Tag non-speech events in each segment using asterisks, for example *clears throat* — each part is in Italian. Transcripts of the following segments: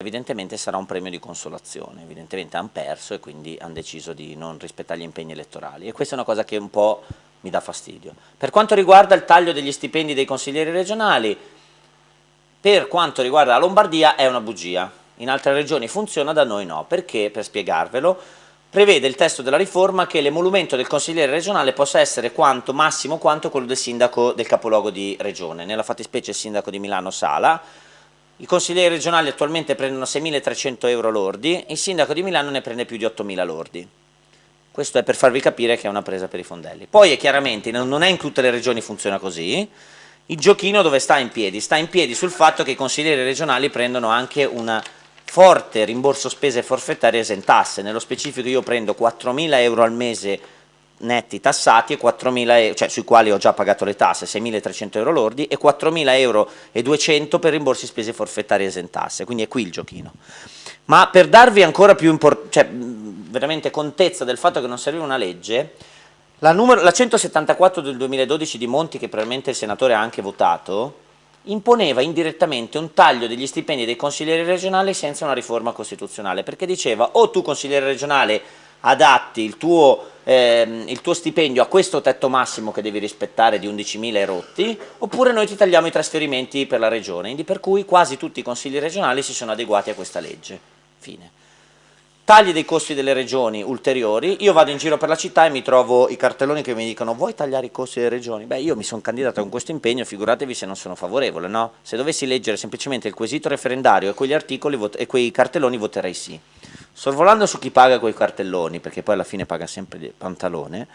evidentemente sarà un premio di consolazione, evidentemente hanno perso e quindi hanno deciso di non rispettare gli impegni elettorali. E questa è una cosa che un po' mi dà fastidio. Per quanto riguarda il taglio degli stipendi dei consiglieri regionali, per quanto riguarda la Lombardia è una bugia, in altre regioni funziona, da noi no, perché, per spiegarvelo, prevede il testo della riforma che l'emolumento del consigliere regionale possa essere quanto, massimo quanto quello del sindaco del capoluogo di regione, nella fattispecie il sindaco di Milano Sala, i consiglieri regionali attualmente prendono 6.300 euro lordi, il sindaco di Milano ne prende più di 8.000 lordi. Questo è per farvi capire che è una presa per i fondelli. Poi è chiaramente, non è in tutte le regioni funziona così, il giochino dove sta in piedi? Sta in piedi sul fatto che i consiglieri regionali prendono anche un forte rimborso spese forfettarie esentasse, nello specifico io prendo 4.000 euro al mese netti tassati e 4.000 euro, cioè sui quali ho già pagato le tasse, 6.300 euro lordi e 4.000 euro e 200 per rimborsi spese forfettarie esentasse, quindi è qui il giochino. Ma per darvi ancora più cioè, veramente contezza del fatto che non serviva una legge, la, numero, la 174 del 2012 di Monti, che probabilmente il senatore ha anche votato, imponeva indirettamente un taglio degli stipendi dei consiglieri regionali senza una riforma costituzionale, perché diceva o tu consigliere regionale adatti il tuo, ehm, il tuo, stipendio a questo tetto massimo che devi rispettare di 11.000 rotti, oppure noi ti tagliamo i trasferimenti per la regione, per cui quasi tutti i consigli regionali si sono adeguati a questa legge. Fine. Tagli dei costi delle regioni ulteriori, io vado in giro per la città e mi trovo i cartelloni che mi dicono vuoi tagliare i costi delle regioni? Beh io mi sono candidato con questo impegno, figuratevi se non sono favorevole, no? Se dovessi leggere semplicemente il quesito referendario e quegli articoli e quei cartelloni voterei sì. Sorvolando su chi paga quei cartelloni, perché poi alla fine paga sempre il pantalone,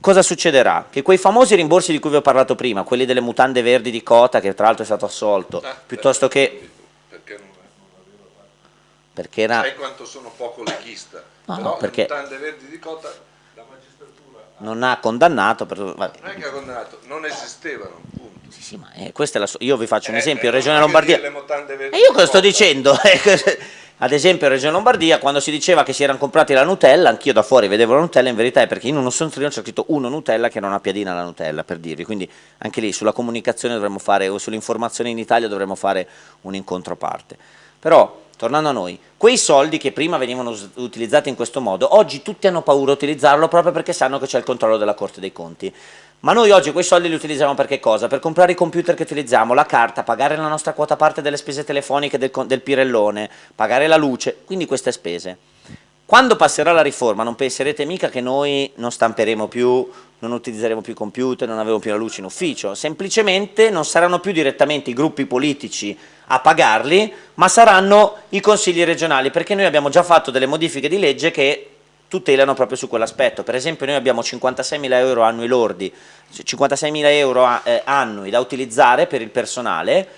cosa succederà? Che quei famosi rimborsi di cui vi ho parlato prima, quelli delle mutande verdi di Cota, che tra l'altro è stato assolto, ah, piuttosto che... Perché era... Sai quanto sono poco leghista, no, no, perché... le mutande verdi di Cota la magistratura... Non ha condannato, per... non è che ha condannato, non esistevano, punto. Sì, sì, ma eh, questa è la so... io vi faccio un eh, esempio, eh, Regione Lombardia... E io cosa sto dicendo? *laughs* Ad esempio in Regione Lombardia quando si diceva che si erano comprati la Nutella, anch'io da fuori vedevo la Nutella, in verità è perché in uno sontrino c'è scritto uno Nutella che non ha piadina la Nutella, per dirvi, quindi anche lì sulla comunicazione dovremmo fare, o sull'informazione in Italia dovremmo fare un incontro a parte. Però, tornando a noi, quei soldi che prima venivano utilizzati in questo modo, oggi tutti hanno paura di utilizzarlo proprio perché sanno che c'è il controllo della Corte dei Conti. Ma noi oggi quei soldi li utilizziamo per che cosa? Per comprare i computer che utilizziamo, la carta, pagare la nostra quota parte delle spese telefoniche del, del pirellone, pagare la luce, quindi queste spese. Quando passerà la riforma non penserete mica che noi non stamperemo più, non utilizzeremo più i computer, non avremo più la luce in ufficio, semplicemente non saranno più direttamente i gruppi politici a pagarli, ma saranno i consigli regionali, perché noi abbiamo già fatto delle modifiche di legge che tutelano proprio su quell'aspetto. Per esempio noi abbiamo 56.000 euro annui lordi, 56.000 euro eh, annui da utilizzare per il personale,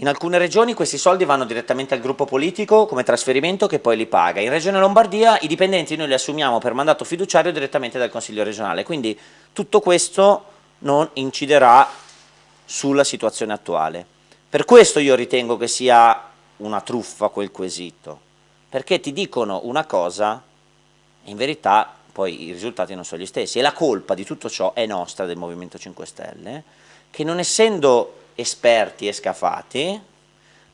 in alcune regioni questi soldi vanno direttamente al gruppo politico come trasferimento che poi li paga. In Regione Lombardia i dipendenti noi li assumiamo per mandato fiduciario direttamente dal Consiglio regionale, quindi tutto questo non inciderà sulla situazione attuale. Per questo io ritengo che sia una truffa quel quesito, perché ti dicono una cosa in verità poi i risultati non sono gli stessi e la colpa di tutto ciò è nostra del Movimento 5 Stelle che non essendo esperti e scafati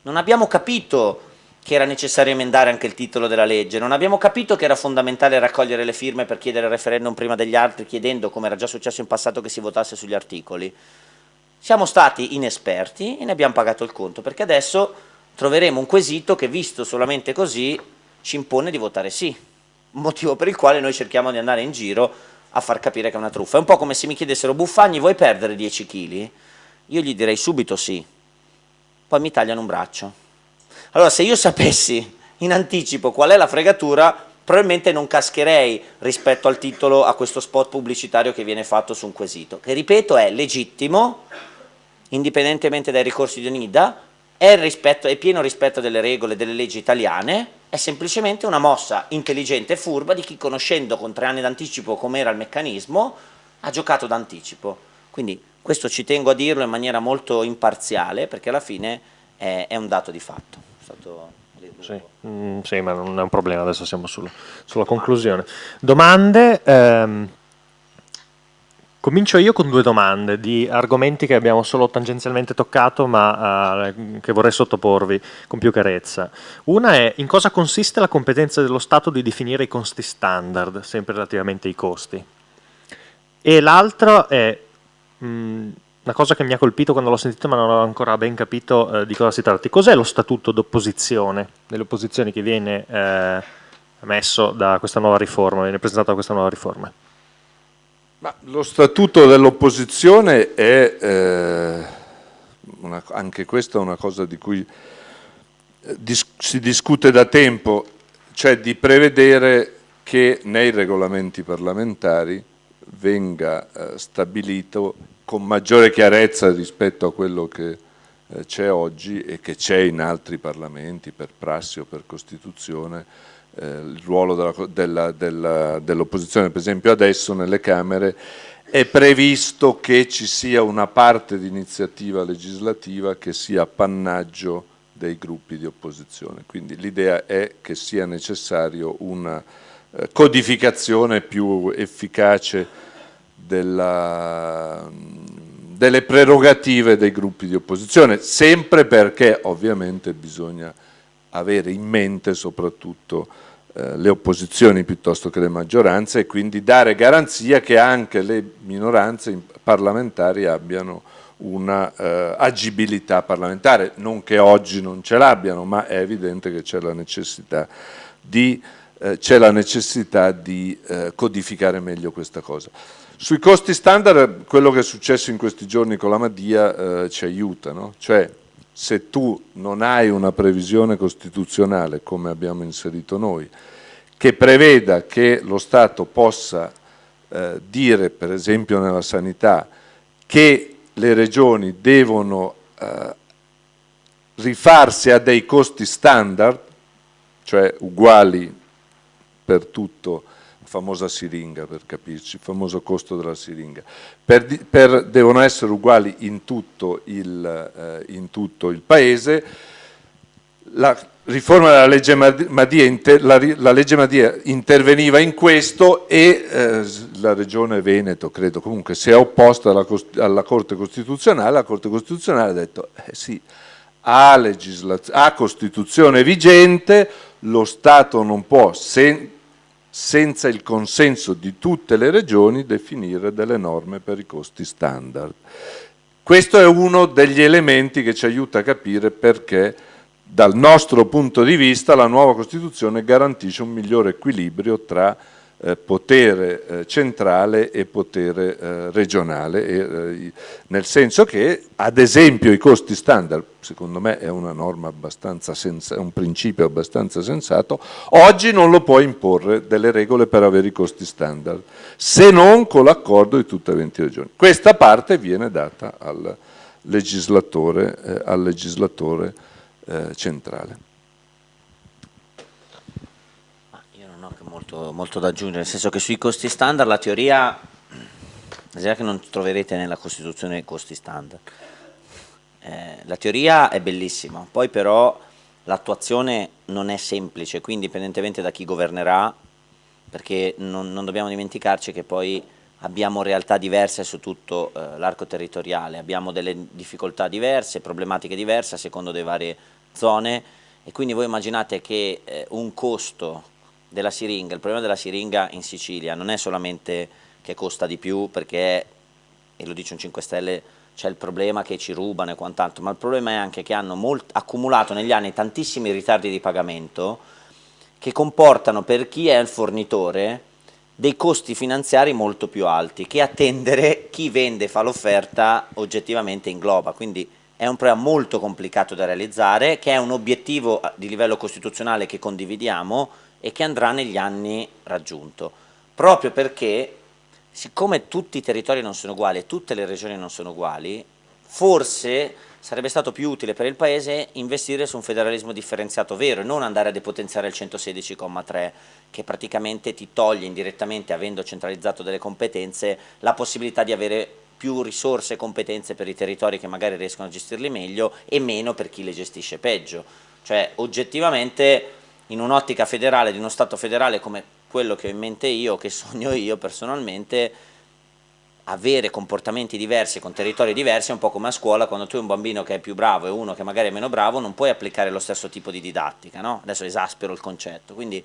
non abbiamo capito che era necessario emendare anche il titolo della legge, non abbiamo capito che era fondamentale raccogliere le firme per chiedere il referendum prima degli altri, chiedendo, come era già successo in passato, che si votasse sugli articoli. Siamo stati inesperti e ne abbiamo pagato il conto, perché adesso troveremo un quesito che, visto solamente così, ci impone di votare sì motivo per il quale noi cerchiamo di andare in giro a far capire che è una truffa. È un po' come se mi chiedessero Buffagni vuoi perdere 10 kg? Io gli direi subito sì, poi mi tagliano un braccio. Allora se io sapessi in anticipo qual è la fregatura, probabilmente non cascherei rispetto al titolo a questo spot pubblicitario che viene fatto su un quesito, che ripeto è legittimo, indipendentemente dai ricorsi di Onida, è, rispetto, è pieno rispetto delle regole delle leggi italiane, è semplicemente una mossa intelligente e furba di chi conoscendo con tre anni d'anticipo com'era il meccanismo ha giocato d'anticipo. Quindi questo ci tengo a dirlo in maniera molto imparziale perché alla fine è, è un dato di fatto. Sì, mm, sì, ma non è un problema, adesso siamo sul, sulla conclusione. Domande? Ehm, Comincio io con due domande di argomenti che abbiamo solo tangenzialmente toccato ma uh, che vorrei sottoporvi con più chiarezza. Una è in cosa consiste la competenza dello Stato di definire i costi standard, sempre relativamente ai costi. E l'altro è mh, una cosa che mi ha colpito quando l'ho sentito ma non ho ancora ben capito uh, di cosa si tratti. Cos'è lo statuto d'opposizione, delle opposizioni che viene uh, messo da questa nuova riforma, viene presentato da questa nuova riforma? Ma lo statuto dell'opposizione è, eh, una, anche questa è una cosa di cui eh, dis si discute da tempo, cioè di prevedere che nei regolamenti parlamentari venga eh, stabilito con maggiore chiarezza rispetto a quello che eh, c'è oggi e che c'è in altri parlamenti per prassi o per Costituzione eh, il ruolo dell'opposizione, dell per esempio adesso nelle Camere è previsto che ci sia una parte di iniziativa legislativa che sia appannaggio dei gruppi di opposizione. Quindi l'idea è che sia necessario una codificazione più efficace della, delle prerogative dei gruppi di opposizione, sempre perché ovviamente bisogna avere in mente soprattutto eh, le opposizioni piuttosto che le maggioranze e quindi dare garanzia che anche le minoranze parlamentari abbiano una eh, agibilità parlamentare, non che oggi non ce l'abbiano, ma è evidente che c'è la necessità di, eh, la necessità di eh, codificare meglio questa cosa. Sui costi standard quello che è successo in questi giorni con la Madia eh, ci aiuta, no? cioè se tu non hai una previsione costituzionale come abbiamo inserito noi, che preveda che lo Stato possa eh, dire, per esempio nella sanità, che le regioni devono eh, rifarsi a dei costi standard, cioè uguali per tutto, famosa siringa per capirci, il famoso costo della siringa, per, per, devono essere uguali in tutto il, eh, in tutto il Paese, la riforma della legge Madia, la, legge Madia interveniva in questo e eh, la Regione Veneto, credo, comunque si è opposta alla, Corte Costituzionale, la Corte Costituzionale ha detto eh sì, a, a Costituzione vigente lo Stato non può, sen senza il consenso di tutte le regioni, definire delle norme per i costi standard. Questo è uno degli elementi che ci aiuta a capire perché dal nostro punto di vista la nuova Costituzione garantisce un migliore equilibrio tra eh, potere eh, centrale e potere eh, regionale, e, eh, nel senso che ad esempio i costi standard, secondo me è una norma abbastanza senza, un principio abbastanza sensato, oggi non lo può imporre delle regole per avere i costi standard, se non con l'accordo di tutte le 20 regioni. Questa parte viene data al legislatore, eh, al legislatore eh, centrale. Molto, molto da aggiungere, nel senso che sui costi standard la teoria, teoria che non troverete nella Costituzione costi standard. Eh, la teoria è bellissima, poi però l'attuazione non è semplice, quindi indipendentemente da chi governerà, perché non, non dobbiamo dimenticarci che poi abbiamo realtà diverse su tutto eh, l'arco territoriale, abbiamo delle difficoltà diverse, problematiche diverse a secondo delle varie zone e quindi voi immaginate che eh, un costo della siringa, il problema della siringa in Sicilia non è solamente che costa di più perché, e lo dice un 5 Stelle, c'è il problema che ci rubano e quant'altro, ma il problema è anche che hanno accumulato negli anni tantissimi ritardi di pagamento che comportano per chi è il fornitore dei costi finanziari molto più alti che attendere chi vende e fa l'offerta oggettivamente ingloba, quindi è un problema molto complicato da realizzare, che è un obiettivo di livello costituzionale che condividiamo, e che andrà negli anni raggiunto, proprio perché siccome tutti i territori non sono uguali e tutte le regioni non sono uguali, forse sarebbe stato più utile per il Paese investire su un federalismo differenziato vero e non andare a depotenziare il 116,3 che praticamente ti toglie indirettamente, avendo centralizzato delle competenze, la possibilità di avere più risorse e competenze per i territori che magari riescono a gestirli meglio e meno per chi le gestisce peggio. Cioè oggettivamente in un'ottica federale di uno Stato federale come quello che ho in mente io, che sogno io personalmente, avere comportamenti diversi con territori diversi è un po' come a scuola quando tu hai un bambino che è più bravo e uno che magari è meno bravo non puoi applicare lo stesso tipo di didattica, no? adesso esaspero il concetto, quindi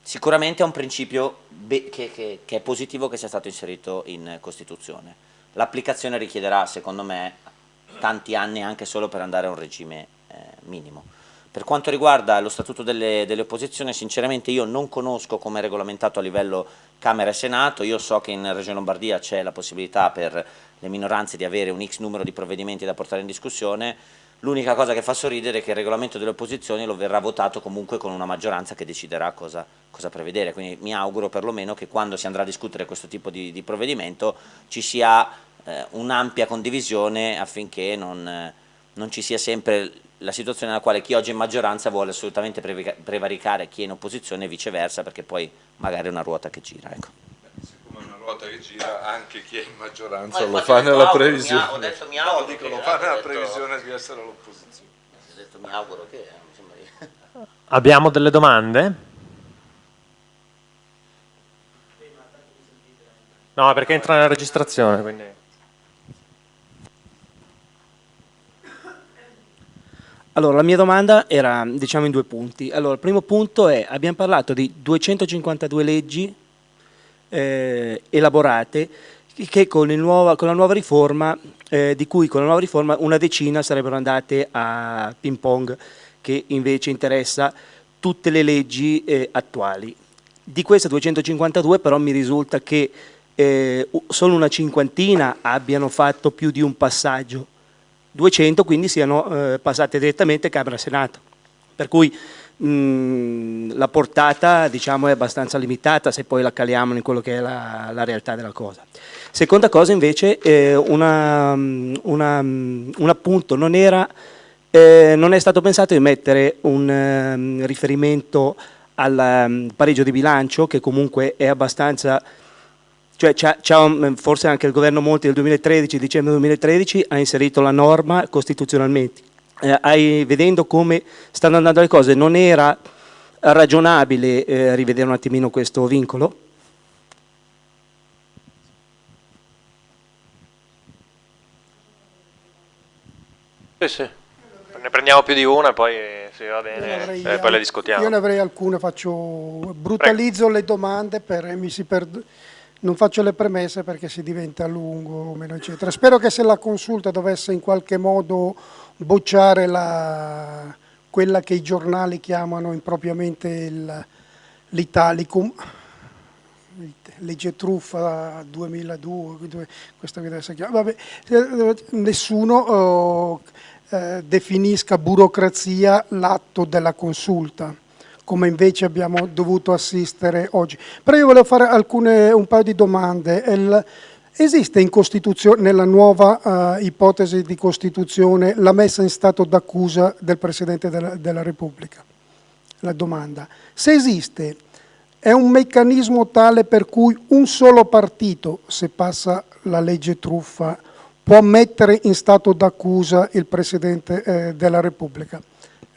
sicuramente è un principio che, che, che è positivo che sia stato inserito in Costituzione, l'applicazione richiederà secondo me tanti anni anche solo per andare a un regime eh, minimo. Per quanto riguarda lo statuto delle, delle, opposizioni, sinceramente io non conosco come è regolamentato a livello Camera e Senato, io so che in Regione Lombardia c'è la possibilità per le minoranze di avere un X numero di provvedimenti da portare in discussione, l'unica cosa che fa sorridere è che il regolamento delle opposizioni lo verrà votato comunque con una maggioranza che deciderà cosa, cosa prevedere, quindi mi auguro perlomeno che quando si andrà a discutere questo tipo di, di provvedimento ci sia eh, un'ampia condivisione affinché non, non ci sia sempre la situazione nella quale chi oggi è in maggioranza vuole assolutamente prevaricare chi è in opposizione e viceversa perché poi magari è una ruota che gira. Ecco. Siccome è una ruota che gira anche chi è in maggioranza lo fa nella previsione. Ho detto mi auguro. No, dico, lo fa nella previsione di essere all'opposizione. Ho detto mi auguro che... *laughs* Abbiamo delle domande? No, perché entra nella registrazione, quindi... Allora, la mia domanda era, diciamo, in due punti. Allora, il primo punto è, abbiamo parlato di 252 leggi eh, elaborate che con, nuova, con, la nuova riforma, eh, di cui con la nuova riforma una decina sarebbero andate a ping pong, che invece interessa tutte le leggi eh, attuali. Di queste 252 però mi risulta che eh, solo una cinquantina abbiano fatto più di un passaggio 200 quindi siano eh, passate direttamente Camera-Senato. Per cui la portata diciamo, è abbastanza limitata se poi la caliamo in quello che è la, la realtà della cosa. Seconda cosa invece, eh, una, una, un appunto, non, era, eh, non, è stato pensato di mettere un um, riferimento al um, pareggio di bilancio che comunque è abbastanza cioè, forse anche il governo Monti del 2013, dicembre 2013, ha inserito la norma costituzionalmente. Eh, hai, vedendo come stanno andando le cose, non era ragionabile eh, rivedere un attimino questo vincolo? Sì, sì. Ne prendiamo più di una e poi se va bene eh, poi le discutiamo. Io ne avrei alcune, faccio, brutalizzo Prego. le domande per mi si perd non faccio le premesse perché si diventa lungo, meno eccetera. Spero che se la consulta dovesse in qualche modo bocciare la, quella che i giornali chiamano impropriamente l'Italicum, legge truffa 2002, questo che adesso chiama, vabbè, nessuno oh, eh, definisca burocrazia l'atto della consulta come invece abbiamo dovuto assistere oggi. Però io volevo fare alcune, un paio di domande. Il, esiste nella nuova uh, ipotesi di Costituzione la messa in stato d'accusa del Presidente della, della Repubblica? La domanda. Se esiste, è un meccanismo tale per cui un solo partito, se passa la legge truffa, può mettere in stato d'accusa il Presidente eh, della Repubblica?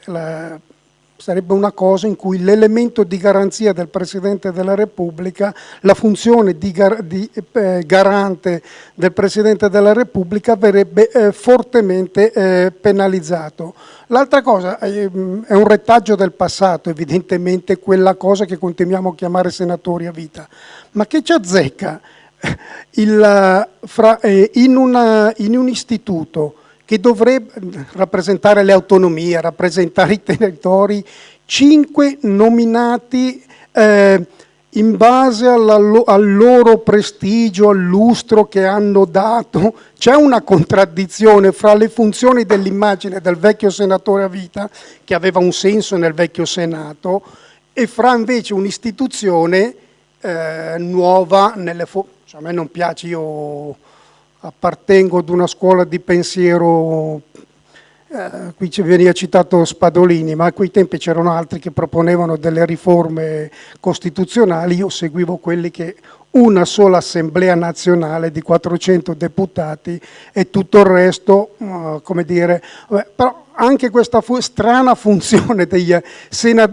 La, sarebbe una cosa in cui l'elemento di garanzia del Presidente della Repubblica, la funzione di, gar di eh, garante del Presidente della Repubblica verrebbe eh, fortemente eh, penalizzato. L'altra cosa eh, è un retaggio del passato, evidentemente quella cosa che continuiamo a chiamare senatori a vita, ma che ci azzecca *laughs* il, fra, eh, in, una, in un istituto che dovrebbe rappresentare le autonomie, rappresentare i territori, cinque nominati eh, in base alla, al loro prestigio, al lustro che hanno dato. C'è una contraddizione fra le funzioni dell'immagine del vecchio senatore a vita, che aveva un senso nel vecchio Senato, e fra invece un'istituzione eh, nuova nelle... Cioè, a me non piace, io appartengo ad una scuola di pensiero, eh, qui ci veniva citato Spadolini, ma a quei tempi c'erano altri che proponevano delle riforme costituzionali, io seguivo quelli che una sola assemblea nazionale di 400 deputati e tutto il resto, uh, come dire, vabbè, però anche questa fu strana funzione dei,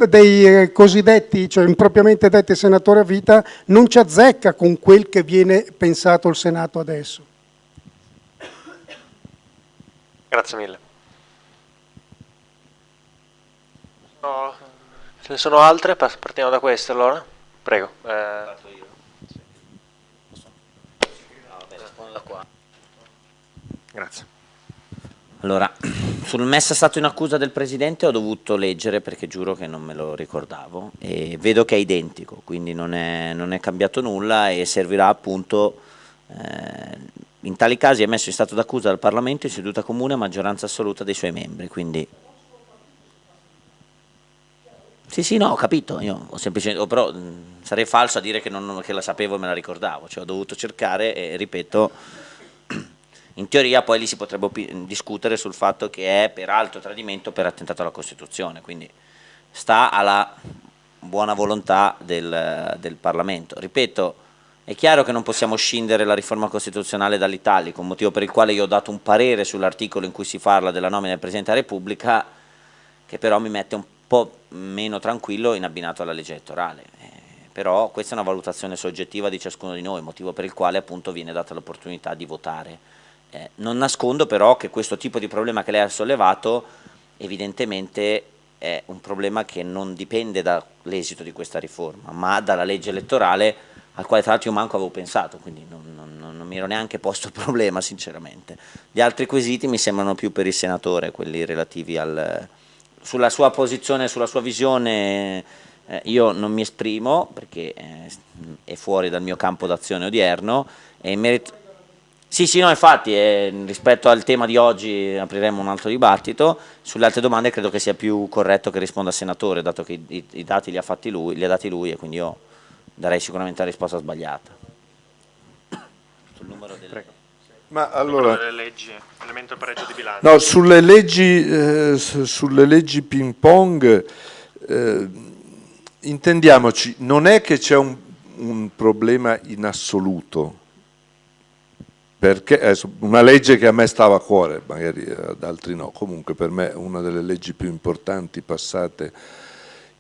dei eh, cosiddetti, cioè impropriamente detti senatori a vita, non ci azzecca con quel che viene pensato il Senato adesso. Grazie mille. No, ce ne sono altre? Partiamo da queste allora? Prego. Eh... Grazie. Allora, *clears throat* sul messa stato in accusa del Presidente ho dovuto leggere perché giuro che non me lo ricordavo e vedo che è identico, quindi non è, non è cambiato nulla e servirà appunto, eh, in tali casi è messo in stato d'accusa dal Parlamento in seduta comune a maggioranza assoluta dei suoi membri, quindi... Sì, sì, no, ho capito, io ho semplicemente, però mh, sarei falso a dire che, non, che la sapevo e me la ricordavo, cioè ho dovuto cercare e ripeto *clears throat* in teoria poi lì si potrebbe discutere sul fatto che è per alto tradimento per attentato alla Costituzione, quindi sta alla buona volontà del, del Parlamento. Ripeto, è chiaro che non possiamo scindere la riforma costituzionale dall'Italico, motivo per il quale io ho dato un parere sull'articolo in cui si parla della nomina del Presidente della Repubblica, che però mi mette un po' meno tranquillo in abbinato alla legge elettorale. Eh, però questa è una valutazione soggettiva di ciascuno di noi, motivo per il quale appunto viene data l'opportunità di votare eh, non nascondo però che questo tipo di problema che lei ha sollevato evidentemente è un problema che non dipende dall'esito di questa riforma, ma dalla legge elettorale al quale tra l'altro io manco avevo pensato, quindi non, non, non, mi ero neanche posto il *laughs* problema sinceramente. Gli altri quesiti mi sembrano più per il senatore, quelli relativi al, sulla sua posizione, sulla sua visione, eh, io non mi esprimo perché eh, è fuori dal mio campo d'azione odierno e in merito sì, sì, no, infatti eh, rispetto al tema di oggi apriremo un altro dibattito, sulle altre domande credo che sia più corretto che risponda al senatore, dato che i, i dati li ha, fatti lui, li ha dati lui e quindi io darei sicuramente la risposta sbagliata. Sul numero delle... Prego. Ma allora, delle leggi, elemento pareggio di bilancio. No, sulle leggi, eh, sulle leggi ping pong, eh, intendiamoci, non è che c'è un, un problema in assoluto, perché è una legge che a me stava a cuore, magari ad altri no, comunque per me è una delle leggi più importanti passate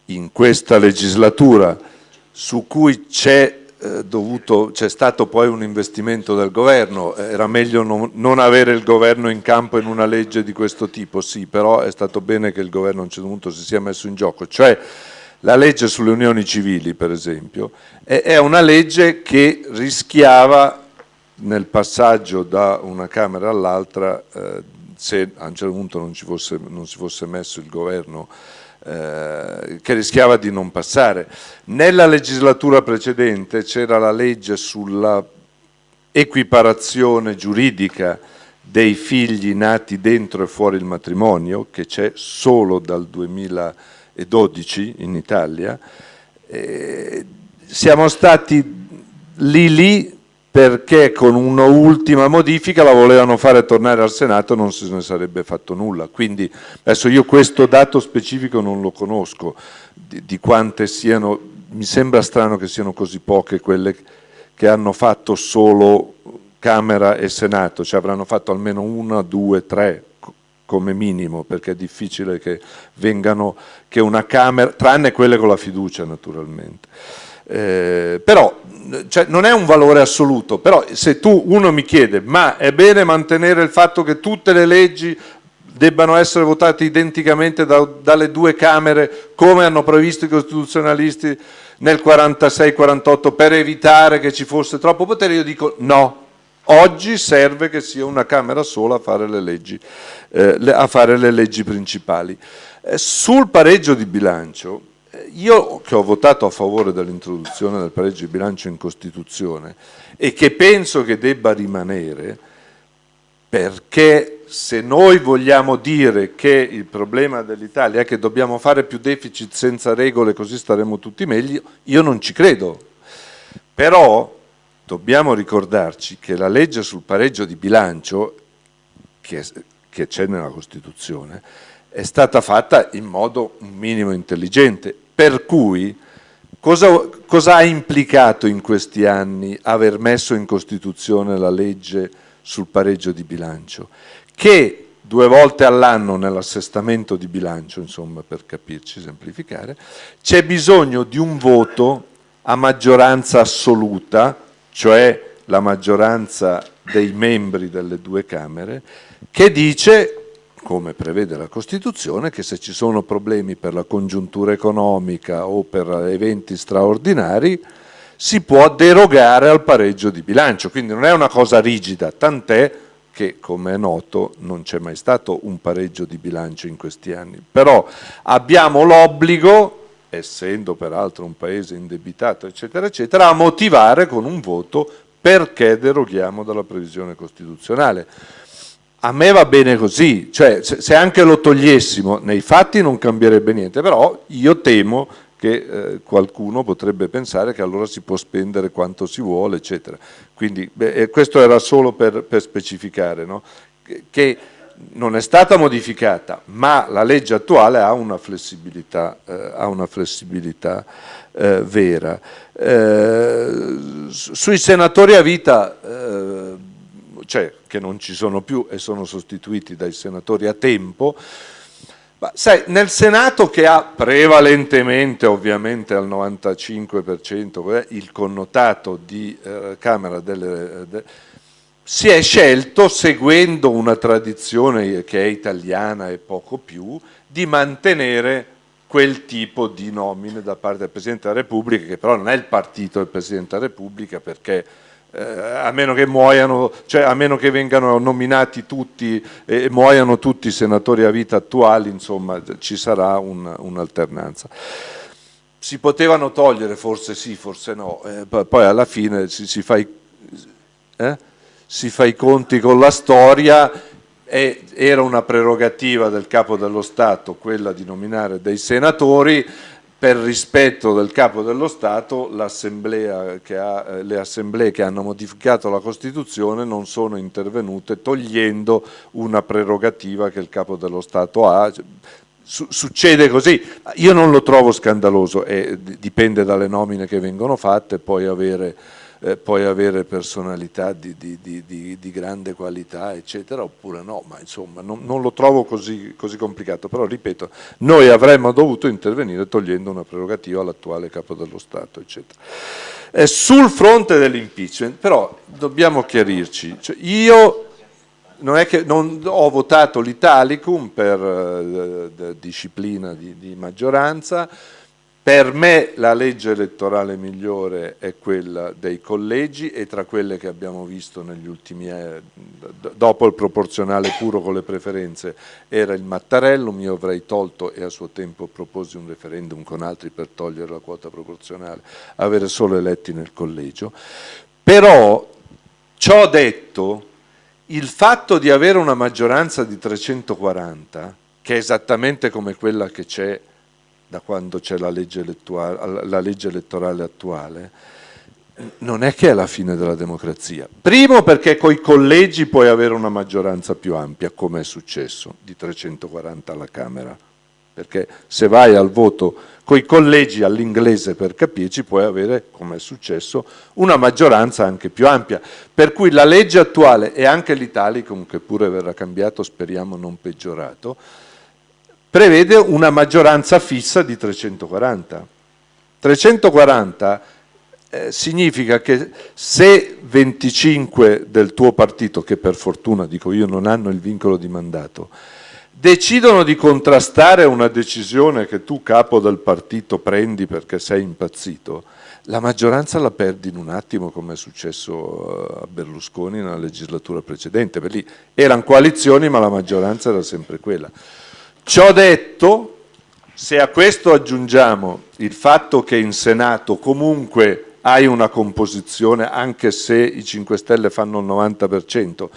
in questa legislatura, su cui c'è eh, stato poi un investimento del governo, era meglio non, non, avere il governo in campo in una legge di questo tipo, sì, però è stato bene che il governo a un certo punto si sia messo in gioco, cioè la legge sulle unioni civili per esempio è, è una legge che rischiava nel passaggio da una Camera all'altra, eh, se a un certo punto non, fosse, non si fosse messo il governo eh, che rischiava di non passare. Nella legislatura precedente c'era la legge sulla equiparazione giuridica dei figli nati dentro e fuori il matrimonio, che c'è solo dal 2012 in Italia. Eh, siamo stati lì lì perché con un'ultima modifica la volevano fare tornare al Senato non se ne sarebbe fatto nulla. Quindi adesso io questo dato specifico non lo conosco, di, di quante siano, mi sembra strano che siano così poche quelle che hanno fatto solo Camera e Senato, cioè avranno fatto almeno una, due, tre come minimo, perché è difficile che vengano, che una Camera, tranne quelle con la fiducia naturalmente. Eh, però cioè, non è un valore assoluto, però se tu, uno mi chiede, ma è bene mantenere il fatto che tutte le leggi debbano essere votate identicamente da, dalle due Camere come hanno previsto i costituzionalisti nel 46-48 per evitare che ci fosse troppo potere, io dico no, oggi serve che sia una Camera sola a fare le leggi, eh, a fare le leggi principali. Eh, sul pareggio di bilancio, io che ho votato a favore dell'introduzione del pareggio di bilancio in Costituzione e che penso che debba rimanere, perché se noi vogliamo dire che il problema dell'Italia è che dobbiamo fare più deficit senza regole così staremo tutti meglio, io non ci credo. Però dobbiamo ricordarci che la legge sul pareggio di bilancio, che c'è nella Costituzione, è stata fatta in modo un minimo intelligente per cui cosa, cosa ha implicato in questi anni aver messo in Costituzione la legge sul pareggio di bilancio? Che due volte all'anno nell'assestamento di bilancio, insomma, per capirci, semplificare, c'è bisogno di un voto a maggioranza assoluta, cioè la maggioranza dei membri delle due Camere, che dice come prevede la Costituzione, che se ci sono problemi per la congiuntura economica o per eventi straordinari si può derogare al pareggio di bilancio, quindi non è una cosa rigida, tant'è che come è noto non c'è mai stato un pareggio di bilancio in questi anni, però abbiamo l'obbligo, essendo peraltro un paese indebitato eccetera eccetera, a motivare con un voto perché deroghiamo dalla previsione costituzionale. A me va bene così, cioè se anche lo togliessimo nei fatti non cambierebbe niente, però io temo che eh, qualcuno potrebbe pensare che allora si può spendere quanto si vuole, eccetera. Quindi beh, questo era solo per, per specificare, no? che non è stata modificata, ma la legge attuale ha una flessibilità, eh, ha una flessibilità eh, vera. Eh, sui senatori a vita, eh, cioè che non ci sono più e sono sostituiti dai senatori a tempo, ma sai, nel Senato che ha prevalentemente, ovviamente al 95%, il connotato di eh, Camera delle... De, si è scelto, seguendo una tradizione che è italiana e poco più, di mantenere quel tipo di nomine da parte del Presidente della Repubblica, che però non è il partito del Presidente della Repubblica, perché eh, a meno che muoiano, cioè a meno che vengano nominati tutti e eh, muoiano tutti i senatori a vita attuali, insomma ci sarà un'alternanza. Un si potevano togliere, forse sì, forse no, eh, poi alla fine si, si, fa i, eh? si, fa i, conti con la storia e era una prerogativa del Capo dello Stato quella di nominare dei senatori, per rispetto del Capo dello Stato eh, le assemblee che hanno modificato la Costituzione non sono intervenute togliendo una prerogativa che il Capo dello Stato ha. Succede così, io non lo trovo scandaloso, e dipende dalle nomine che vengono fatte, poi avere eh, puoi avere personalità di, di, di, di, grande qualità, eccetera, oppure no, ma insomma non, non lo trovo così, così, complicato, però ripeto, noi avremmo dovuto intervenire togliendo una prerogativa all'attuale Capo dello Stato, eccetera. Eh, sul fronte dell'impeachment, però dobbiamo chiarirci, cioè, io non è che non ho votato l'Italicum per eh, disciplina di, di maggioranza, per me la legge elettorale migliore è quella dei collegi e tra quelle che abbiamo visto negli ultimi anni, dopo il proporzionale puro con le preferenze, era il Mattarellum, io avrei tolto e a suo tempo proposi un referendum con altri per togliere la quota proporzionale, avere solo eletti nel collegio. Però, ciò detto, il fatto di avere una maggioranza di 340, che è esattamente come quella che c'è da quando c'è la, la legge elettorale attuale, non è che è la fine della democrazia. Primo perché coi collegi puoi avere una maggioranza più ampia, come è successo, di 340 alla Camera. Perché se vai al voto coi collegi all'inglese per capirci puoi avere, come è successo, una maggioranza anche più ampia. Per cui la legge attuale e anche l'Italicum, che pure verrà cambiato, speriamo non peggiorato, prevede una maggioranza fissa di 340. 340 eh, significa che se 25 del tuo partito, che per fortuna, dico io, non hanno il vincolo di mandato, decidono di contrastare una decisione che tu capo del partito prendi perché sei impazzito, la maggioranza la perdi in un attimo come è successo eh, a Berlusconi nella legislatura precedente, per lì erano coalizioni ma la maggioranza era sempre quella. Ciò detto, se a questo aggiungiamo il fatto che in Senato comunque hai una composizione, anche se i 5 Stelle fanno il 90%,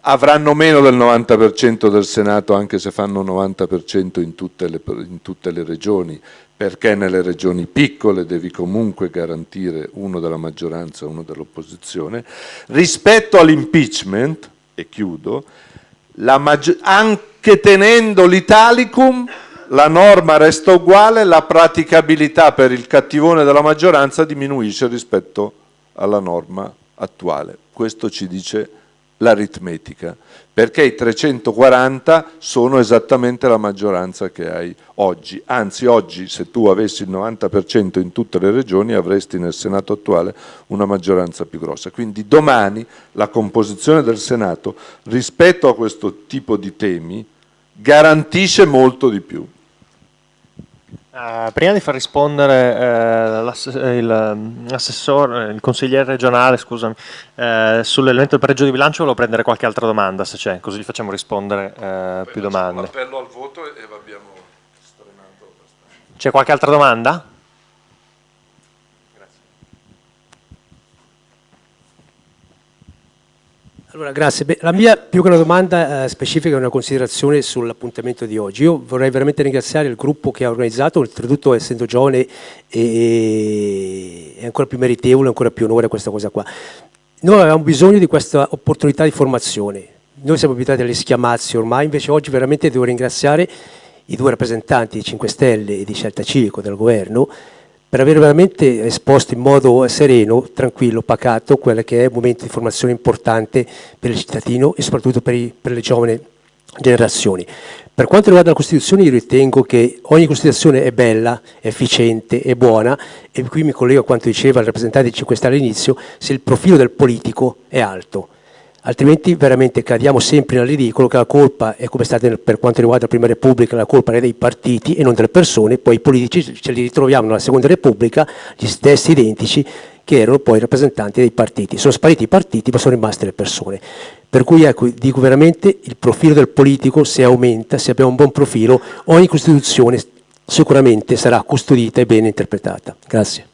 avranno meno del 90% del Senato anche se fanno il 90% in tutte, le, in tutte le regioni, perché nelle regioni piccole devi comunque garantire uno della maggioranza e uno dell'opposizione. Rispetto all'impeachment, e chiudo, anche tenendo l'Italicum la norma resta uguale, la praticabilità per il cattivone della maggioranza diminuisce rispetto alla norma attuale. Questo ci dice l'aritmetica, perché i 340 sono esattamente la maggioranza che hai oggi, anzi oggi se tu avessi il 90% in tutte le regioni avresti nel Senato attuale una maggioranza più grossa, quindi domani la composizione del Senato rispetto a questo tipo di temi garantisce molto di più. Uh, prima di far rispondere uh, l'assessore, il, il, consigliere regionale, scusami, uh, sull'elemento del pareggio di bilancio volevo prendere qualche altra domanda se c'è, così gli facciamo rispondere più domande. appello al voto e abbiamo strenato C'è qualche altra domanda? Allora, grazie. Beh, la mia più che una domanda eh, specifica è una considerazione sull'appuntamento di oggi. Io vorrei veramente ringraziare il gruppo che ha organizzato, oltretutto essendo giovane è ancora più meritevole, ancora più onore questa cosa qua. Noi avevamo bisogno di questa opportunità di formazione. Noi siamo abituati alle schiamazze ormai, invece oggi veramente devo ringraziare i due rappresentanti di 5 Stelle e di Scelta Civico del governo per aver veramente esposto in modo sereno, tranquillo, pacato, quello che è un momento di formazione importante per il cittadino e soprattutto per, i, per le giovani generazioni. Per quanto riguarda la Costituzione io ritengo che ogni Costituzione è bella, efficiente, è buona e qui mi collego a quanto diceva il rappresentante di 5 Stelle all'inizio, se il profilo del politico è alto altrimenti veramente cadiamo sempre nel ridicolo che la colpa è come è stata per quanto riguarda la Prima Repubblica, la colpa è dei partiti e non delle persone, poi i politici ce li ritroviamo nella Seconda Repubblica, gli stessi identici che erano poi rappresentanti dei partiti. Sono spariti i partiti ma sono rimaste le persone. Per cui ecco, dico veramente il profilo del politico se aumenta, se abbiamo un buon profilo, ogni Costituzione sicuramente sarà custodita e bene interpretata. Grazie.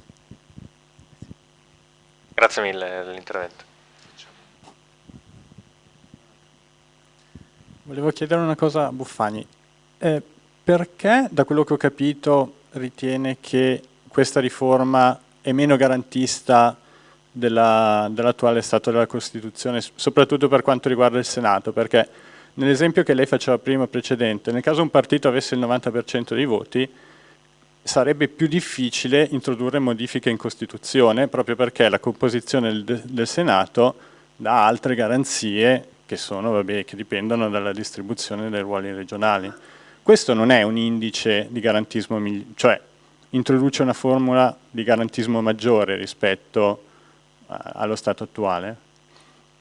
Grazie mille dell'intervento. Volevo chiedere una cosa a Buffani. Eh, perché, da quello che ho capito, ritiene che questa riforma è meno garantista dell'attuale dell stato della Costituzione, soprattutto per quanto riguarda il Senato? Perché nell'esempio che lei faceva prima precedente, nel caso un partito avesse il 90% dei voti, sarebbe più difficile introdurre modifiche in Costituzione, proprio perché la composizione del, del Senato dà altre garanzie che, sono, vabbè, che dipendono dalla distribuzione dei ruoli regionali. Questo non è un indice di garantismo, cioè introduce una formula di garantismo maggiore rispetto allo stato attuale.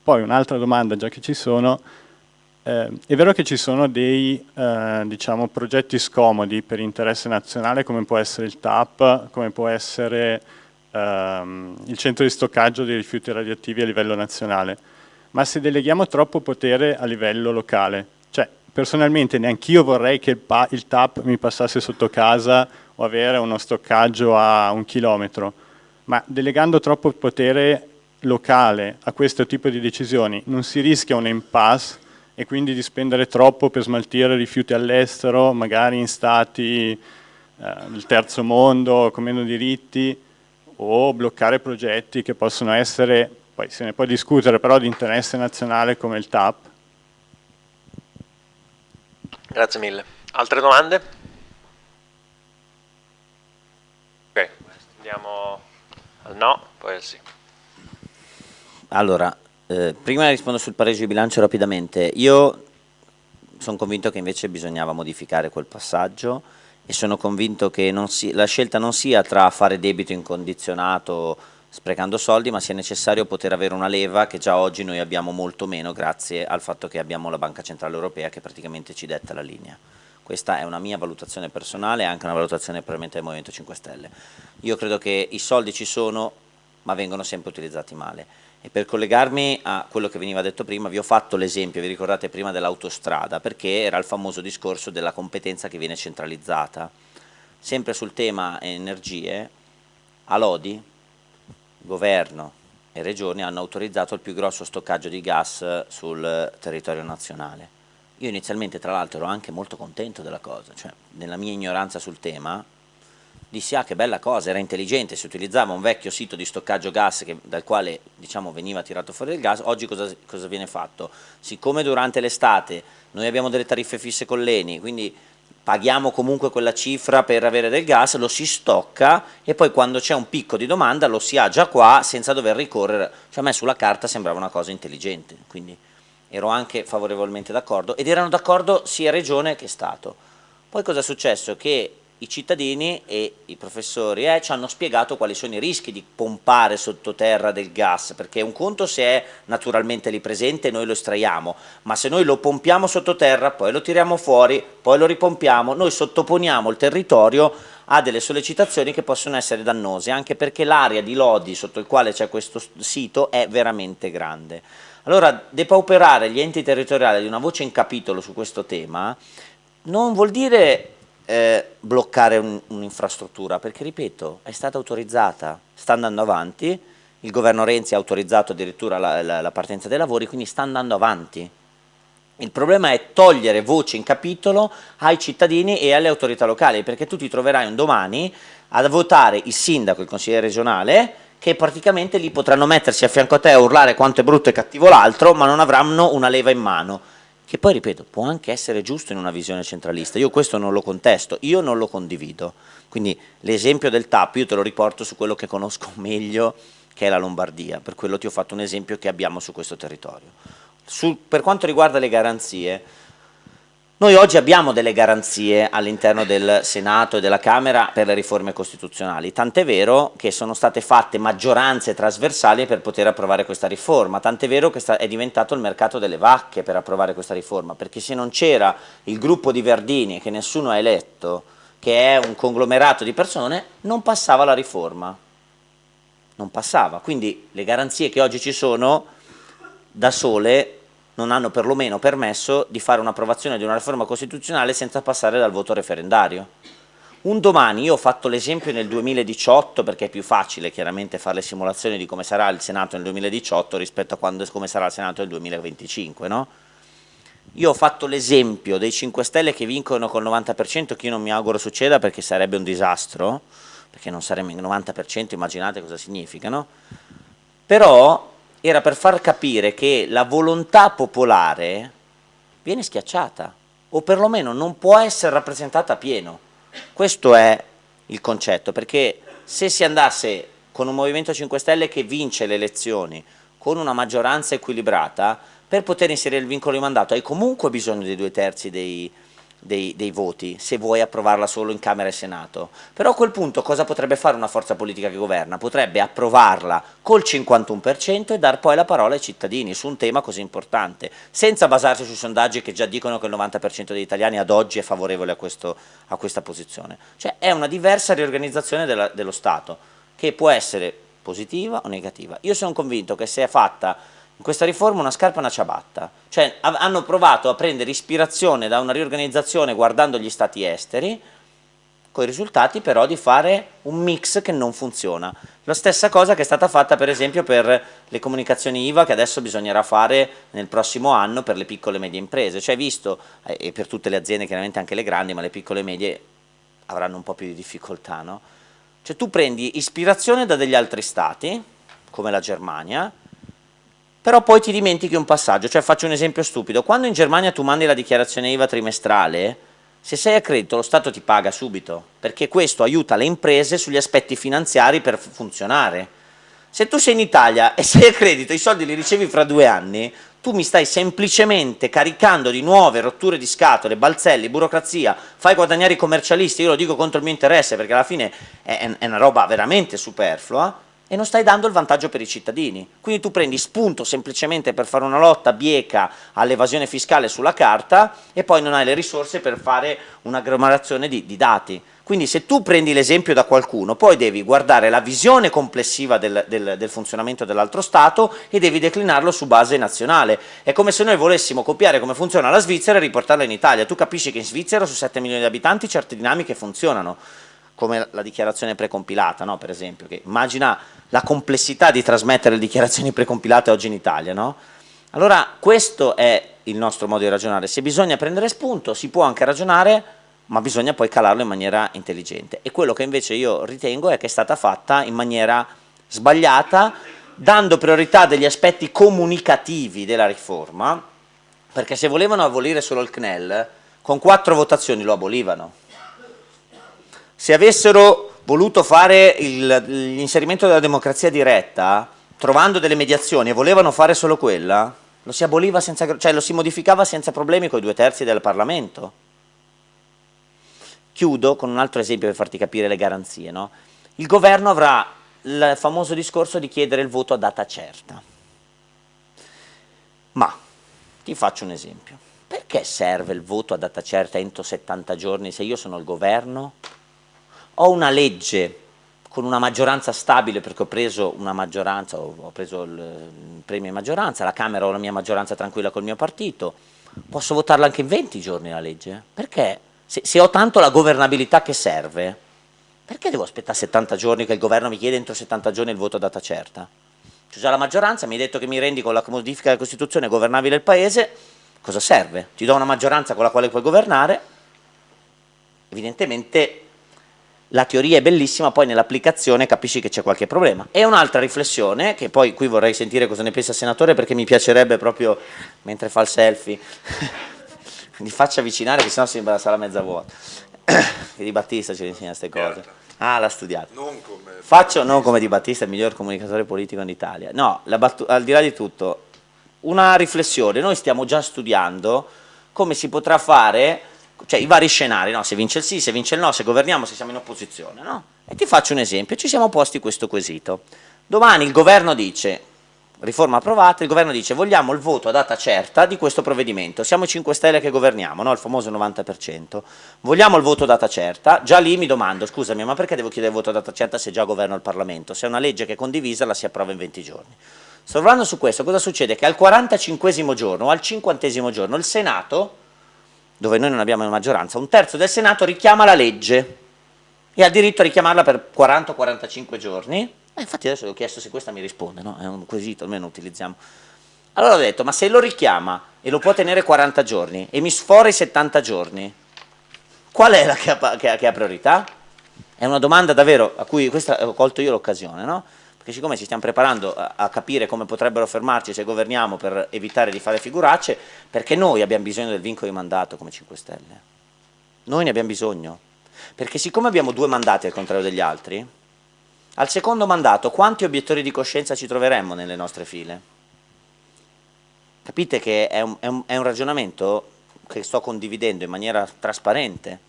Poi un'altra domanda, già che ci sono, eh, è vero che ci sono dei eh, diciamo, progetti scomodi per interesse nazionale come può essere il TAP, come può essere ehm, il centro di stoccaggio dei rifiuti radioattivi a livello nazionale, ma se deleghiamo troppo potere a livello locale, cioè personalmente neanch'io vorrei che il, il TAP mi passasse sotto casa o avere uno stoccaggio a un chilometro, ma delegando troppo potere locale a questo tipo di decisioni non si rischia un impasse e quindi di spendere troppo per smaltire rifiuti all'estero, magari in stati eh, del terzo mondo con meno diritti o bloccare progetti che possono essere poi se ne può discutere però di interesse nazionale come il TAP. Grazie mille. Altre domande? Ok, andiamo al no, poi al sì. Allora, eh, prima rispondo sul pareggio di bilancio rapidamente. Io sono convinto che invece bisognava modificare quel passaggio e sono convinto che si, la scelta non sia tra fare debito incondizionato sprecando soldi, ma sia necessario poter avere una leva che già oggi noi abbiamo molto meno grazie al fatto che abbiamo la Banca Centrale Europea che praticamente ci detta la linea. Questa è una mia valutazione personale e anche una valutazione probabilmente del Movimento 5 Stelle. Io credo che i soldi ci sono, ma vengono sempre utilizzati male. E per collegarmi a quello che veniva detto prima, vi ho fatto l'esempio, vi ricordate prima dell'autostrada, perché era il famoso discorso della competenza che viene centralizzata. Sempre sul tema energie, a Lodi, governo e regioni hanno autorizzato il più grosso stoccaggio di gas sul territorio nazionale. Io inizialmente tra l'altro ero anche molto contento della cosa, cioè nella mia ignoranza sul tema dissi ah che bella cosa, era intelligente, si utilizzava un vecchio sito di stoccaggio gas che, dal quale diciamo, veniva tirato fuori il gas, oggi cosa, cosa viene fatto? Siccome durante l'estate noi abbiamo delle tariffe fisse con l'ENI, quindi paghiamo comunque quella cifra per avere del gas, lo si stocca e poi quando c'è un picco di domanda lo si ha già qua senza dover ricorrere, cioè a me sulla carta sembrava una cosa intelligente, quindi ero anche favorevolmente d'accordo ed erano d'accordo sia Regione che Stato. Poi cosa è successo? Che i cittadini e i professori eh, ci hanno spiegato quali sono i rischi di pompare sottoterra del gas, perché un conto se è naturalmente lì presente noi lo estraiamo, ma se noi lo pompiamo sottoterra, poi lo tiriamo fuori, poi lo ripompiamo, noi sottoponiamo il territorio a delle sollecitazioni che possono essere dannose, anche perché l'area di Lodi sotto il quale c'è questo sito è veramente grande. Allora, depauperare gli enti territoriali di una voce in capitolo su questo tema non vuol dire eh, bloccare un'infrastruttura, un perché ripeto, è stata autorizzata, sta andando avanti, il governo Renzi ha autorizzato addirittura la, la, la partenza dei lavori, quindi sta andando avanti. Il problema è togliere voce in capitolo ai cittadini e alle autorità locali, perché tu ti troverai un domani a votare il sindaco, il consigliere regionale, che praticamente lì potranno mettersi a fianco a te a urlare quanto è brutto e cattivo l'altro, ma non avranno una leva in mano che poi ripeto può anche essere giusto in una visione centralista, io questo non lo contesto, io non lo condivido, quindi l'esempio del TAP io te lo riporto su quello che conosco *laughs* meglio che è la Lombardia, per quello ti ho fatto un esempio che abbiamo su questo territorio. Su, per quanto riguarda le garanzie, noi oggi abbiamo delle garanzie all'interno del Senato e della Camera per le riforme costituzionali, tant'è vero che sono state fatte maggioranze trasversali per poter approvare questa riforma, tant'è vero che è diventato il mercato delle vacche per approvare questa riforma, perché se non c'era il gruppo di Verdini che nessuno ha eletto, che è un conglomerato di persone, non passava la riforma, non passava, quindi le garanzie che oggi ci sono da sole non hanno perlomeno permesso di fare un'approvazione di una riforma costituzionale senza passare dal voto referendario. Un domani, io ho fatto l'esempio nel 2018 perché è più facile chiaramente fare le simulazioni di come sarà il Senato nel 2018 rispetto a quando, come sarà il Senato nel 2025, no? Io ho fatto l'esempio dei 5 Stelle che vincono col 90%, che io non mi auguro succeda perché sarebbe un disastro, perché non saremmo in 90%, immaginate cosa significa, no? Però era per far capire che la volontà popolare viene schiacciata o perlomeno non può essere rappresentata a pieno. Questo è il concetto, perché se si andasse con un Movimento 5 Stelle che vince le elezioni, con una maggioranza equilibrata, per poter inserire il vincolo di mandato hai comunque bisogno dei due terzi dei, dei, dei, voti se vuoi approvarla solo in Camera e Senato. Però a quel punto cosa potrebbe fare una forza politica che governa? Potrebbe approvarla col 51% e dar poi la parola ai cittadini su un tema così importante, senza basarsi sui sondaggi che già dicono che il 90% degli italiani ad oggi è favorevole a, questo, a questa posizione. Cioè è una diversa riorganizzazione della, dello Stato che può essere positiva o negativa. Io sono convinto che se è fatta in questa riforma una scarpa e una ciabatta, cioè hanno provato a prendere ispirazione da una riorganizzazione guardando gli stati esteri, con i risultati però di fare un mix che non funziona. La stessa cosa che è stata fatta per esempio per le comunicazioni IVA che adesso bisognerà fare nel prossimo anno per le piccole e medie imprese, cioè visto, eh, e per tutte le aziende chiaramente anche le grandi, ma le piccole e medie avranno un po' più di difficoltà, no? Cioè tu prendi ispirazione da degli altri stati, come la Germania, però poi ti dimentichi un passaggio, cioè faccio un esempio stupido, quando in Germania tu mandi la dichiarazione IVA trimestrale, se sei a credito lo Stato ti paga subito, perché questo aiuta le imprese sugli aspetti finanziari per funzionare. Se tu sei in Italia e *laughs* sei a credito, i soldi li ricevi fra due anni, tu mi stai semplicemente caricando di nuove rotture di scatole, balzelli, burocrazia, fai guadagnare i commercialisti, io lo dico contro il mio interesse perché alla fine è, è una roba veramente superflua, e non stai dando il vantaggio per i cittadini. Quindi tu prendi spunto semplicemente per fare una lotta bieca all'evasione fiscale sulla carta e poi non hai le risorse per fare un'agglomerazione di, di dati. Quindi se tu prendi l'esempio da qualcuno, poi devi guardare la visione complessiva del, del, del funzionamento dell'altro Stato e devi declinarlo su base nazionale. È come se noi volessimo copiare come funziona la Svizzera e riportarla in Italia. Tu capisci che in Svizzera su 7 milioni di abitanti certe dinamiche funzionano come la dichiarazione precompilata, no? per esempio, che immagina la complessità di trasmettere le dichiarazioni precompilate oggi in Italia. No? Allora questo è il nostro modo di ragionare, se bisogna prendere spunto si può anche ragionare, ma bisogna poi calarlo in maniera intelligente. E quello che invece io ritengo è che è stata fatta in maniera sbagliata, dando priorità degli aspetti comunicativi della riforma, perché se volevano abolire solo il CNEL, con quattro votazioni lo abolivano. Se avessero voluto fare l'inserimento della democrazia diretta, trovando delle mediazioni e volevano fare solo quella, lo si aboliva senza, cioè lo si modificava senza problemi con i due terzi del Parlamento. Chiudo con un altro esempio per farti capire le garanzie. No? Il governo avrà il famoso discorso di chiedere il voto a data certa. Ma ti faccio un esempio. Perché serve il voto a data certa entro 70 giorni se io sono il governo? Ho una legge con una maggioranza stabile perché ho preso una maggioranza, ho preso il premio in maggioranza, la Camera ho la mia maggioranza tranquilla col mio partito, posso votarla anche in 20 giorni la legge? Perché? Se, se ho tanto la governabilità che serve, perché devo aspettare 70 giorni che il governo mi chiede entro 70 giorni il voto a data certa? C'è già la maggioranza, mi hai detto che mi rendi con la modifica della Costituzione governabile il Paese, cosa serve? Ti do una maggioranza con la quale puoi governare, evidentemente la teoria è bellissima, poi nell'applicazione capisci che c'è qualche problema. E un'altra riflessione, che poi qui vorrei sentire cosa ne pensa il senatore, perché mi piacerebbe proprio, mentre fa il selfie, *laughs* di faccia avvicinare, che sennò sembra la sala mezza vuota. che *coughs* Di Battista ci insegna queste cose. Certo. Ah, l'ha studiato. Non come... Faccio non come Di Battista, il miglior comunicatore politico in Italia. No, al di là di tutto, una riflessione. Noi stiamo già studiando come si potrà fare cioè i vari scenari, no? se vince il sì, se vince il no, se governiamo, se siamo in opposizione. No? E ti faccio un esempio, ci siamo posti questo quesito. Domani il governo dice, riforma approvata, il governo dice vogliamo il voto a data certa di questo provvedimento, siamo 5 Stelle che governiamo, no? il famoso 90%, vogliamo il voto a data certa, già lì mi domando, scusami, ma perché devo chiedere il voto a data certa se già governo il Parlamento? Se è una legge che è condivisa la si approva in 20 giorni. Sovrando su questo, cosa succede? Che al 45 giorno o al 50 giorno il Senato dove noi non abbiamo maggioranza, un terzo del Senato richiama la legge e ha diritto a richiamarla per 40-45 giorni. Eh, infatti adesso ho chiesto se questa mi risponde, no? è un quesito, almeno utilizziamo. Allora ho detto, ma se lo richiama e lo può tenere 40 giorni e mi sfora i 70 giorni, qual è la che ha, che ha, che ha priorità? È una domanda davvero a cui questa ho colto io l'occasione, no? Perché siccome ci stiamo preparando a, capire come potrebbero fermarci se governiamo per evitare di fare figuracce, perché noi abbiamo bisogno del vincolo di mandato come 5 Stelle. Noi ne abbiamo bisogno, perché siccome abbiamo due mandati al contrario degli altri, al secondo mandato quanti obiettori di coscienza ci troveremmo nelle nostre file? Capite che è un, è un, è un ragionamento che sto condividendo in maniera trasparente,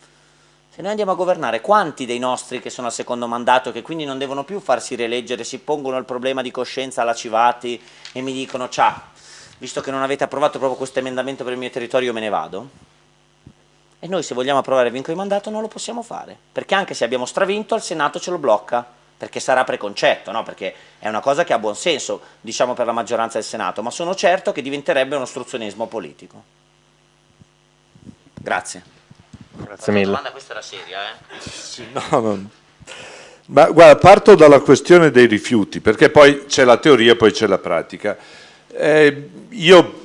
se noi andiamo a governare, quanti dei nostri che sono al secondo mandato, che quindi non devono più farsi rieleggere, si pongono il problema di coscienza alla Civati e mi dicono, ciao, visto che non avete approvato proprio questo emendamento per il mio territorio, io me ne vado? E noi se vogliamo approvare il vincolo di mandato non lo possiamo fare, perché anche se abbiamo stravinto, al Senato ce lo blocca, perché sarà preconcetto, no? perché è una cosa che ha buon senso, diciamo per la maggioranza del Senato, ma sono certo che diventerebbe un ostruzionismo politico. Grazie. Grazie mille. domanda questa era seria, eh? Sì, no, no. Ma guarda, parto dalla questione dei rifiuti, perché poi c'è la teoria, poi c'è la pratica. Eh, io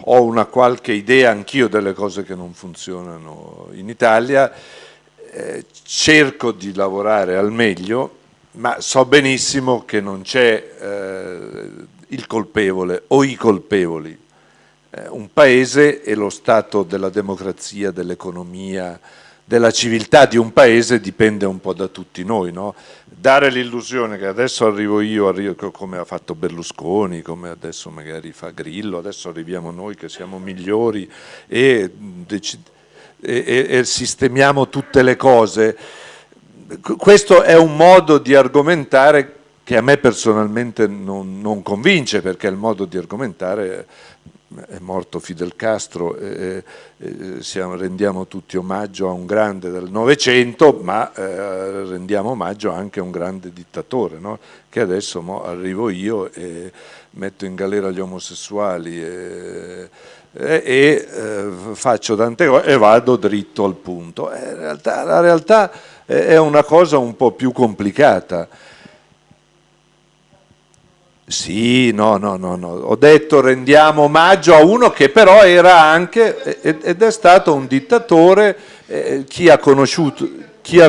ho una qualche idea anch'io delle cose che non funzionano in Italia, eh, cerco di lavorare al meglio, ma so benissimo che non c'è eh, il colpevole o i colpevoli eh, un paese e lo stato della democrazia, dell'economia, della civiltà di un paese dipende un po' da tutti noi. No? Dare l'illusione che adesso arrivo io, arrivo, come ha fatto Berlusconi, come adesso magari fa Grillo, adesso arriviamo noi che siamo migliori e, e, e sistemiamo tutte le cose, questo è un modo di argomentare che a me personalmente non, non convince perché il modo di argomentare è morto Fidel Castro, eh, eh, siamo, rendiamo tutti omaggio a un grande del Novecento, ma eh, rendiamo omaggio anche a un grande dittatore, no? che adesso mo, arrivo io e metto in galera gli omosessuali e, e eh, faccio tante cose e vado dritto al punto. Eh, realtà, la realtà è una cosa un po' più complicata sì, no, no, no, no, ho detto rendiamo omaggio a uno che però era anche ed è stato un dittatore, eh, chi, ha conosciuto, chi, ha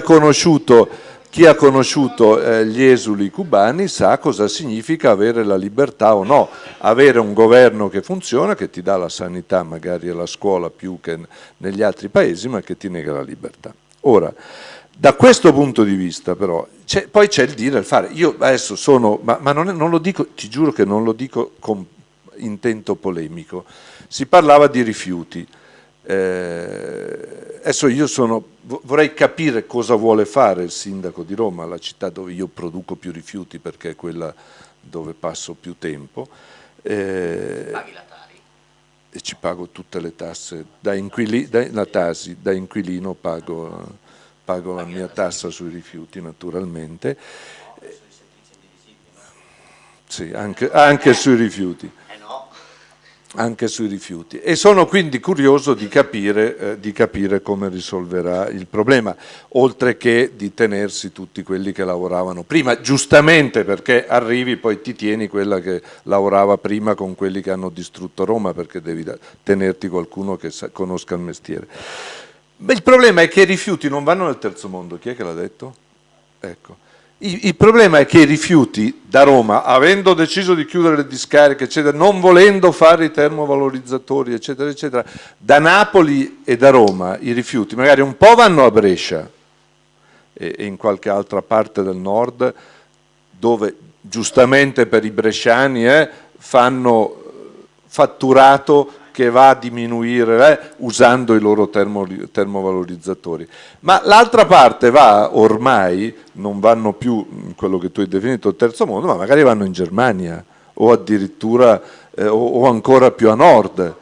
chi ha conosciuto eh, gli esuli cubani sa cosa significa avere la libertà o no, avere un governo che funziona, che ti dà la sanità magari alla scuola più che negli altri paesi, ma che ti nega la libertà. Ora, da questo punto di vista però, poi c'è il dire e il fare. Io adesso sono, ma, ma non, è, non, lo dico, ti giuro che non lo dico con intento polemico, si parlava di rifiuti. Eh, adesso io sono, vorrei capire cosa vuole fare il sindaco di Roma, la città dove io produco più rifiuti perché è quella dove passo più tempo. Eh, Paghi la Tari? E ci pago tutte le tasse, da, inquili, da, Tasi, da inquilino pago pago la mia tassa sui rifiuti naturalmente. Sì, anche, anche sui rifiuti. Anche sui rifiuti. E sono quindi curioso di capire, eh, di capire come risolverà il problema, oltre che di tenersi tutti quelli che lavoravano prima, giustamente perché arrivi poi ti tieni quella che lavorava prima con quelli che hanno distrutto Roma, perché devi tenerti qualcuno che conosca il mestiere. Beh, il problema è che i rifiuti non vanno nel terzo mondo, chi è che l'ha detto? Ecco. Il, il, problema è che i rifiuti da Roma, avendo deciso di chiudere le discariche, eccetera, non volendo fare i termovalorizzatori, eccetera, eccetera, da Napoli e da Roma i rifiuti magari un po' vanno a Brescia e, e in qualche altra parte del nord, dove giustamente per i bresciani eh, fanno fatturato che va a diminuire eh, usando i loro termo, termovalorizzatori. Ma l'altra parte va ormai, non vanno più in quello che tu hai definito il terzo mondo, ma magari vanno in Germania o addirittura eh, o, o ancora più a nord,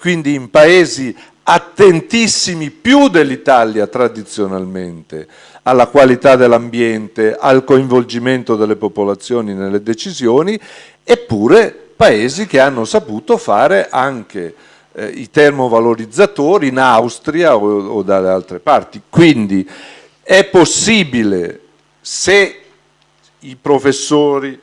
quindi in paesi attentissimi più dell'Italia tradizionalmente alla qualità dell'ambiente, al coinvolgimento delle popolazioni nelle decisioni, eppure paesi che hanno saputo fare anche eh, i termovalorizzatori in Austria o, o dalle altre parti. Quindi è possibile se i professori,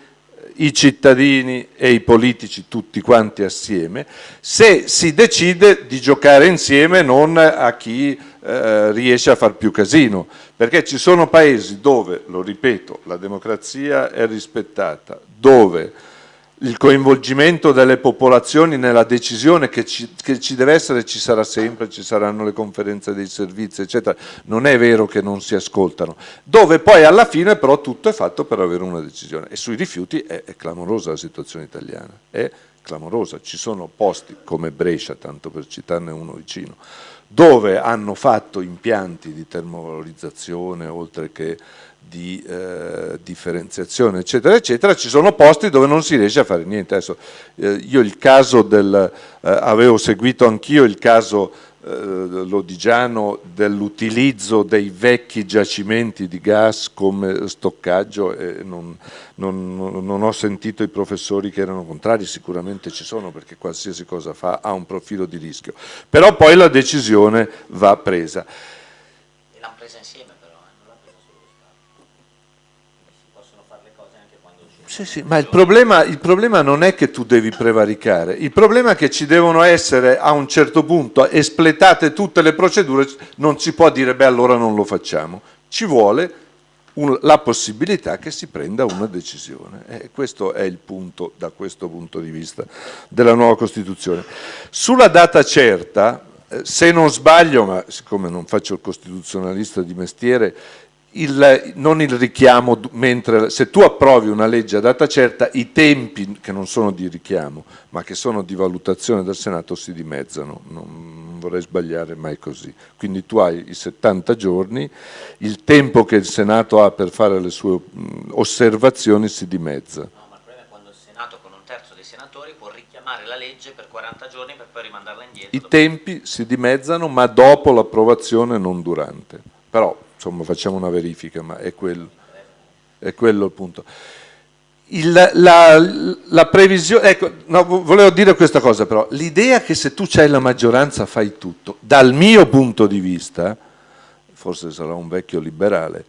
i cittadini e i politici tutti quanti assieme, se si decide di giocare insieme non a chi eh, riesce a far più casino, perché ci sono paesi dove, lo ripeto, la democrazia è rispettata, dove il coinvolgimento delle popolazioni nella decisione che ci, che ci, deve essere ci sarà sempre, ci saranno le conferenze dei servizi eccetera, non è vero che non si ascoltano, dove poi alla fine però tutto è fatto per avere una decisione. E sui rifiuti è, è clamorosa la situazione italiana, è clamorosa, ci sono posti come Brescia, tanto per citarne uno vicino, dove hanno fatto impianti di termovalorizzazione oltre che di eh, differenziazione eccetera eccetera ci sono posti dove non si riesce a fare niente. Adesso eh, io il caso del eh, avevo seguito anch'io il caso eh, lodigiano dell'utilizzo dei vecchi giacimenti di gas come stoccaggio e non, non, non ho sentito i professori che erano contrari sicuramente ci sono perché qualsiasi cosa fa ha un profilo di rischio. Però poi la decisione va presa e l'hanno presa insieme Sì, sì, ma il problema, il problema, non è che tu devi prevaricare, il problema è che ci devono essere a un certo punto espletate tutte le procedure, non si può dire beh allora non lo facciamo, ci vuole un, la possibilità che si prenda una decisione e questo è il punto da questo punto di vista della nuova Costituzione. Sulla data certa, eh, se non sbaglio, ma siccome non faccio il costituzionalista di mestiere, il, non il richiamo, mentre se tu approvi una legge a data certa, i tempi che non sono di richiamo, ma che sono di valutazione del Senato si dimezzano, non vorrei sbagliare mai così. Quindi tu hai i 70 giorni, il tempo che il Senato ha per fare le sue osservazioni si dimezza. No, ma il problema è quando il Senato con un terzo dei senatori può richiamare la legge per 40 giorni per poi rimandarla indietro. I tempi si dimezzano, ma dopo l'approvazione, non durante. Però insomma facciamo una verifica, ma è quello, è quello il punto. Il, la, la, previsione, ecco, no, volevo dire questa cosa però, l'idea che se tu c'hai la maggioranza fai tutto, dal mio punto di vista, forse sarà un vecchio liberale,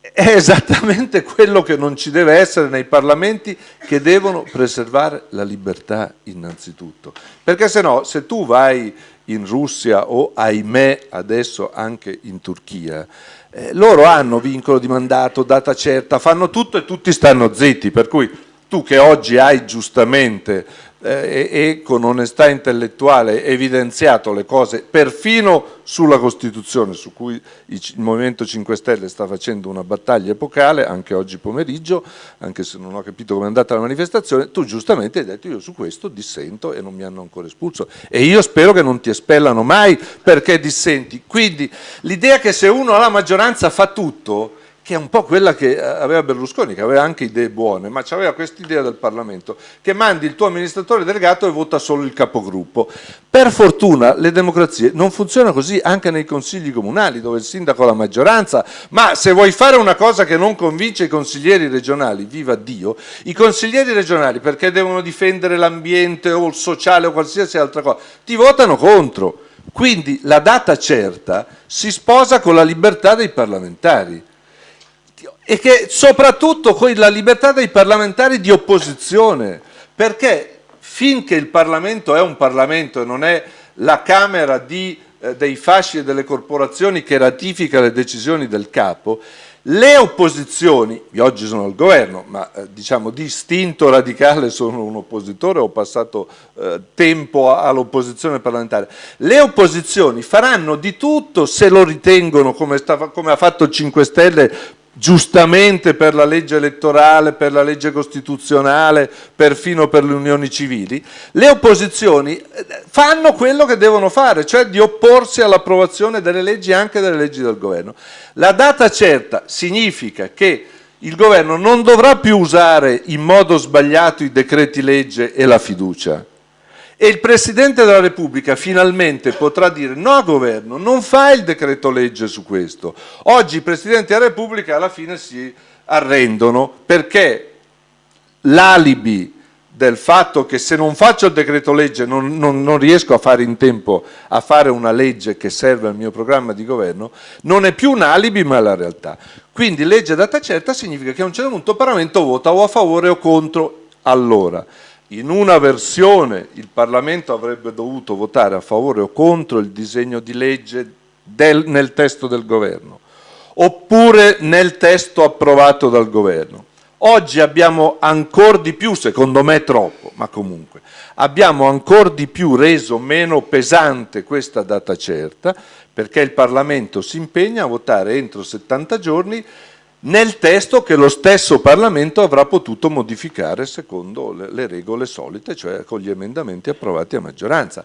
è esattamente quello che non ci deve essere nei parlamenti che devono preservare la libertà innanzitutto. Perché se no, se tu vai in Russia o ahimè adesso anche in Turchia, Eh, loro hanno vincolo di mandato, data certa, fanno tutto e tutti stanno zitti, per cui tu che oggi hai giustamente eh, e con onestà intellettuale evidenziato le cose perfino sulla Costituzione su cui il Movimento 5 Stelle sta facendo una battaglia epocale anche oggi pomeriggio anche se non ho capito come è andata la manifestazione tu giustamente hai detto io su questo dissento e non mi hanno ancora espulso e io spero che non ti espellano mai perché dissenti. Quindi l'idea che se uno ha la maggioranza fa tutto che è un po' quella che eh, aveva Berlusconi, che aveva anche idee buone, ma aveva questa idea del Parlamento, che mandi il tuo amministratore delegato e vota solo il capogruppo. Per fortuna le democrazie non funzionano così anche nei consigli comunali, dove il sindaco ha la maggioranza, ma se vuoi fare una cosa che non convince i consiglieri regionali, viva Dio, i consiglieri regionali perché devono difendere l'ambiente o il sociale o qualsiasi altra cosa, ti votano contro. Quindi la data certa si sposa con la libertà dei parlamentari e che soprattutto con la libertà dei parlamentari di opposizione, perché finché il Parlamento è un Parlamento e non è la Camera di, eh, dei fasci e delle corporazioni che ratifica le decisioni del capo, le opposizioni, io oggi sono al governo, ma eh, diciamo di istinto radicale sono un oppositore, ho passato eh, tempo all'opposizione parlamentare, le opposizioni faranno di tutto se lo ritengono, come, sta, come ha fatto il 5 Stelle, giustamente per la legge elettorale, per la legge costituzionale, perfino per le unioni civili, le opposizioni eh, fanno quello che devono fare, cioè di opporsi all'approvazione delle leggi anche delle leggi del governo. La data certa significa che il governo non dovrà più usare in modo sbagliato i decreti legge e la fiducia, e il Presidente della Repubblica finalmente potrà dire no governo, non fa il decreto legge su questo. Oggi i Presidenti della Repubblica alla fine si arrendono perché l'alibi del fatto che se non faccio il decreto legge non, non, non, riesco a fare in tempo a fare una legge che serve al mio programma di governo, non è più un alibi ma è la realtà. Quindi legge data certa significa che a un certo punto il Parlamento vota o a favore o contro. Allora, in una versione il Parlamento avrebbe dovuto votare a favore o contro il disegno di legge del, nel testo del governo, oppure nel testo approvato dal governo. Oggi abbiamo ancora di più, secondo me troppo, ma comunque, abbiamo ancora di più reso meno pesante questa data certa, perché il Parlamento si impegna a votare entro 70 giorni nel testo che lo stesso Parlamento avrà potuto modificare secondo le, le regole solite, cioè con gli emendamenti approvati a maggioranza.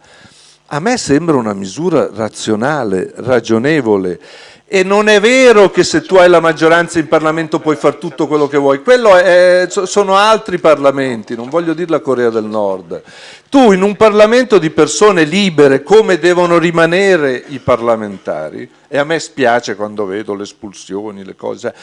A me sembra una misura razionale, ragionevole e non è vero che se tu hai la maggioranza in Parlamento puoi fare tutto quello che vuoi, è, sono altri Parlamenti, non voglio dire la Corea del Nord. Tu in un Parlamento di persone libere, come devono rimanere i parlamentari, e a me spiace quando vedo le espulsioni, le cose,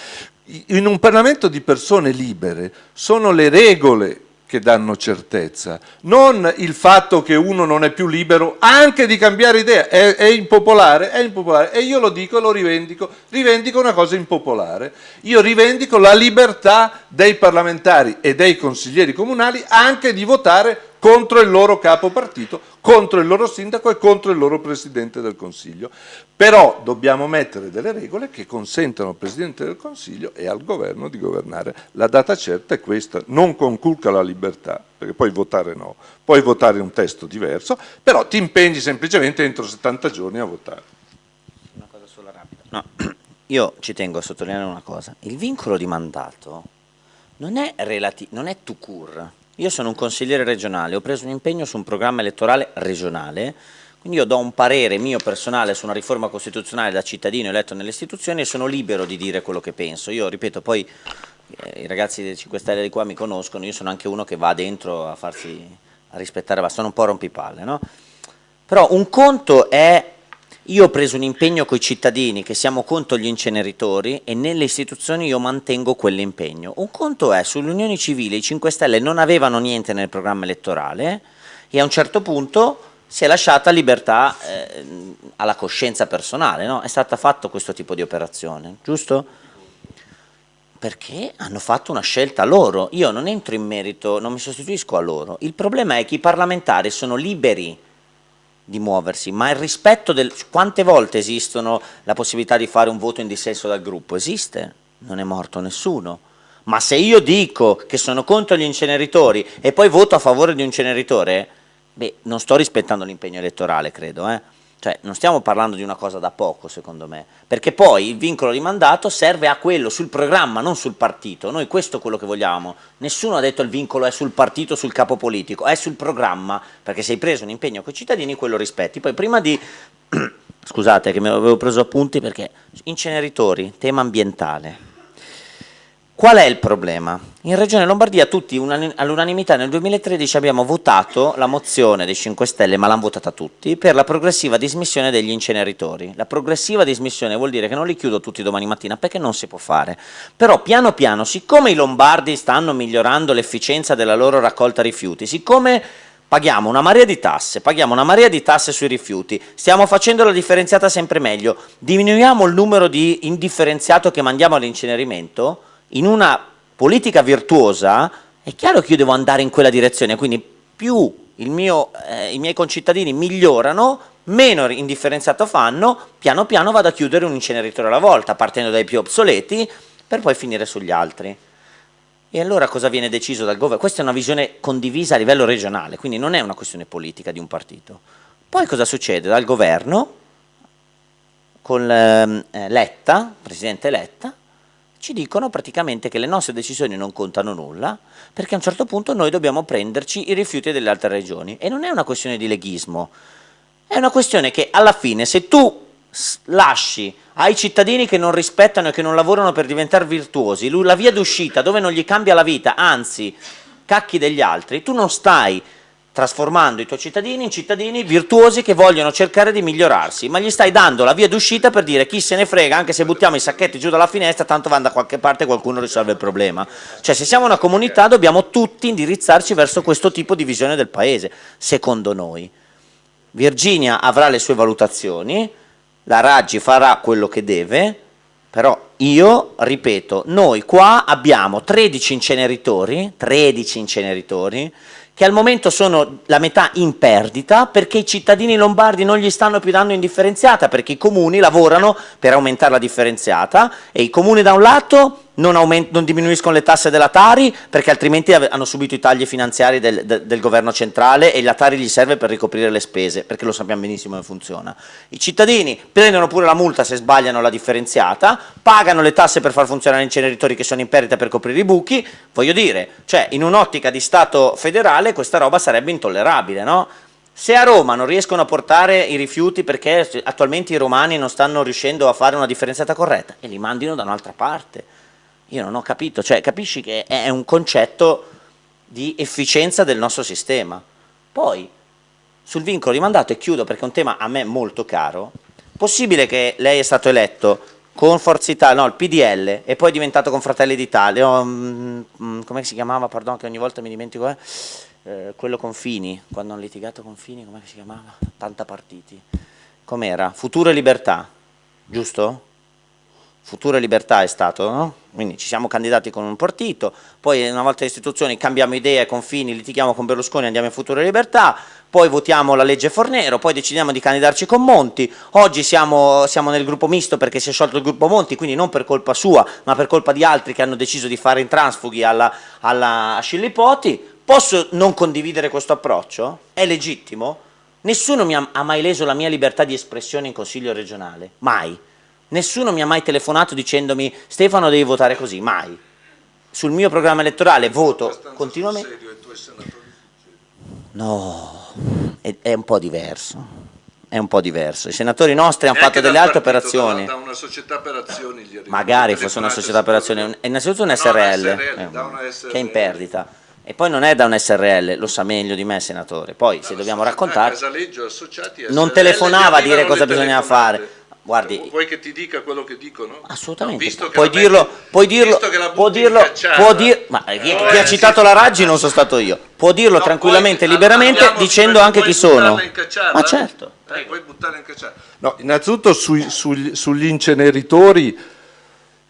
in un Parlamento di persone libere sono le regole che danno certezza, non il fatto che uno non è più libero anche di cambiare idea, è, è, impopolare, è impopolare, e io lo dico e lo rivendico, rivendico una cosa impopolare, io rivendico la libertà dei parlamentari e dei consiglieri comunali anche di votare contro il loro capo partito, contro il loro sindaco e contro il loro Presidente del Consiglio. Però dobbiamo mettere delle regole che consentano al Presidente del Consiglio e al Governo di governare. La data certa è questa, non conculca la libertà, perché puoi votare no, puoi votare un testo diverso, però ti impegni semplicemente entro 70 giorni a votare. Una cosa sola rapida. No, *clears throat* io ci tengo a sottolineare una cosa, il vincolo di mandato non è, non è to cure, io sono un consigliere regionale, ho preso un impegno su un programma elettorale regionale, quindi io do un parere mio personale su una riforma costituzionale da cittadino eletto nelle istituzioni e sono libero di dire quello che penso. Io ripeto, poi eh, i ragazzi dei 5 Stelle di qua mi conoscono, io sono anche uno che va dentro a farsi a rispettare, sono un po' rompipalle, no? Però un conto è io ho preso un impegno con i cittadini che siamo contro gli inceneritori e nelle istituzioni io mantengo quell'impegno. Un conto è, sulle unioni civili i 5 Stelle non avevano niente nel programma elettorale e a un certo punto si è lasciata libertà eh, alla coscienza personale, no? è stato fatto questo tipo di operazione, giusto? Perché hanno fatto una scelta loro, io non entro in merito, non mi sostituisco a loro, il problema è che i parlamentari sono liberi di muoversi, ma il rispetto del... Quante volte esistono la possibilità di fare un voto in dissenso dal gruppo? Esiste, non è morto nessuno. Ma se io dico che sono contro gli inceneritori e poi voto a favore di un inceneritore, beh, non sto rispettando l'impegno elettorale, credo, eh? Cioè, non stiamo parlando di una cosa da poco, secondo me, perché poi il vincolo di mandato serve a quello, sul programma, non sul partito. Noi questo è quello che vogliamo. Nessuno ha detto il vincolo è sul partito, sul capo politico, è sul programma, perché se hai preso un impegno con i cittadini, quello rispetti. Poi prima di... *clears throat* Scusate che mi avevo preso appunti perché inceneritori, tema ambientale. Qual è il problema? In Regione Lombardia tutti all'unanimità nel 2013 abbiamo votato la mozione dei 5 Stelle, ma l'hanno votata tutti, per la progressiva dismissione degli inceneritori. La progressiva dismissione vuol dire che non li chiudo tutti domani mattina perché non si può fare. Però piano piano, siccome i lombardi stanno migliorando l'efficienza della loro raccolta rifiuti, siccome paghiamo una marea di tasse, paghiamo una marea di tasse sui rifiuti, stiamo facendo la differenziata sempre meglio, diminuiamo il numero di indifferenziato che mandiamo all'incenerimento, in una politica virtuosa è chiaro che io devo andare in quella direzione, quindi più mio, eh, i miei concittadini migliorano, meno indifferenziato fanno, piano piano vado a chiudere un inceneritore alla volta, partendo dai più obsoleti, per poi finire sugli altri. E allora cosa viene deciso dal governo? Questa è una visione condivisa a livello regionale, quindi non è una questione politica di un partito. Poi cosa succede? Dal governo, con ehm, eh, Letta, Presidente Letta, ci dicono praticamente che le nostre decisioni non contano nulla, perché a un certo punto noi dobbiamo prenderci i rifiuti delle altre regioni. E non è una questione di leghismo, è una questione che alla fine se tu lasci ai cittadini che non rispettano e che non lavorano per diventare virtuosi la via d'uscita dove non gli cambia la vita, anzi cacchi degli altri, tu non stai trasformando i tuoi cittadini in cittadini virtuosi che vogliono cercare di migliorarsi, ma gli stai dando la via d'uscita per dire chi se ne frega, anche se buttiamo i sacchetti giù dalla finestra, tanto va da qualche parte e qualcuno risolve il problema. Cioè se siamo una comunità dobbiamo tutti indirizzarci verso questo tipo di visione del paese, secondo noi. Virginia avrà le sue valutazioni, la Raggi farà quello che deve, però io, ripeto, noi qua abbiamo 13 inceneritori, 13 inceneritori, che al momento sono la metà in perdita perché i cittadini lombardi non gli stanno più dando indifferenziata perché i comuni lavorano per aumentare la differenziata e i comuni da un lato non, non, diminuiscono le tasse della Tari perché altrimenti hanno subito i tagli finanziari del, del, del, governo centrale e la Tari gli serve per ricoprire le spese perché lo sappiamo benissimo come funziona. I cittadini prendono pure la multa se sbagliano la differenziata, pagano le tasse per far funzionare inceneritori che sono in perdita per coprire i buchi, voglio dire, cioè in un'ottica di Stato federale questa roba sarebbe intollerabile, no? Se a Roma non riescono a portare i rifiuti perché attualmente i romani non stanno riuscendo a fare una differenziata corretta e li mandino da un'altra parte io non ho capito, cioè capisci che è un concetto di efficienza del nostro sistema. Poi, sul vincolo di mandato, e chiudo perché è un tema a me molto caro, possibile che lei è stato eletto con Forza Italia, no, il PDL, e poi è diventato con Fratelli d'Italia, mm, mm, come si chiamava, pardon, che ogni volta mi dimentico, eh? Eh, quello con Fini, quando hanno litigato con Fini, come si chiamava? Tanta partiti. Com'era? Futuro e Libertà, giusto? Futuro e Libertà è stato, no? Quindi ci siamo candidati con un partito, poi una volta le istituzioni cambiamo idea, confini, litighiamo con Berlusconi, andiamo in Futuro e Libertà, poi votiamo la legge Fornero, poi decidiamo di candidarci con Monti, oggi siamo, siamo nel gruppo misto perché si è sciolto il gruppo Monti, quindi non per colpa sua, ma per colpa di altri che hanno deciso di fare in transfughi alla, alla Scillipoti. Posso non condividere questo approccio? È legittimo? Nessuno mi ha, ha mai leso la mia libertà di espressione in Consiglio regionale, mai Nessuno mi ha mai telefonato dicendomi Stefano devi votare così, mai. Sul mio programma elettorale voto continuamente. No, è, è, un po' diverso. È un po' diverso. I senatori nostri hanno fatto delle altre operazioni. Da, da, una società per azioni Magari fosse una società per azioni. È innanzitutto un SRL, no, SRL, eh, SRL che è in perdita. E poi non è da un SRL, lo sa meglio di me senatore. Poi se dobbiamo raccontare... Non telefonava a dire cosa bisognava fare Guardi, vuoi che ti dica quello che dicono? Assolutamente. No, puoi, dirlo, puoi dirlo, può dirlo, può dir, ma chi, chi ha citato la Raggi non sono stato io. Può dirlo no, tranquillamente, puoi, liberamente, dicendo anche chi sono. Ma certo. Eh, puoi buttarla in cacciata. No, innanzitutto sui, sugli, sugli inceneritori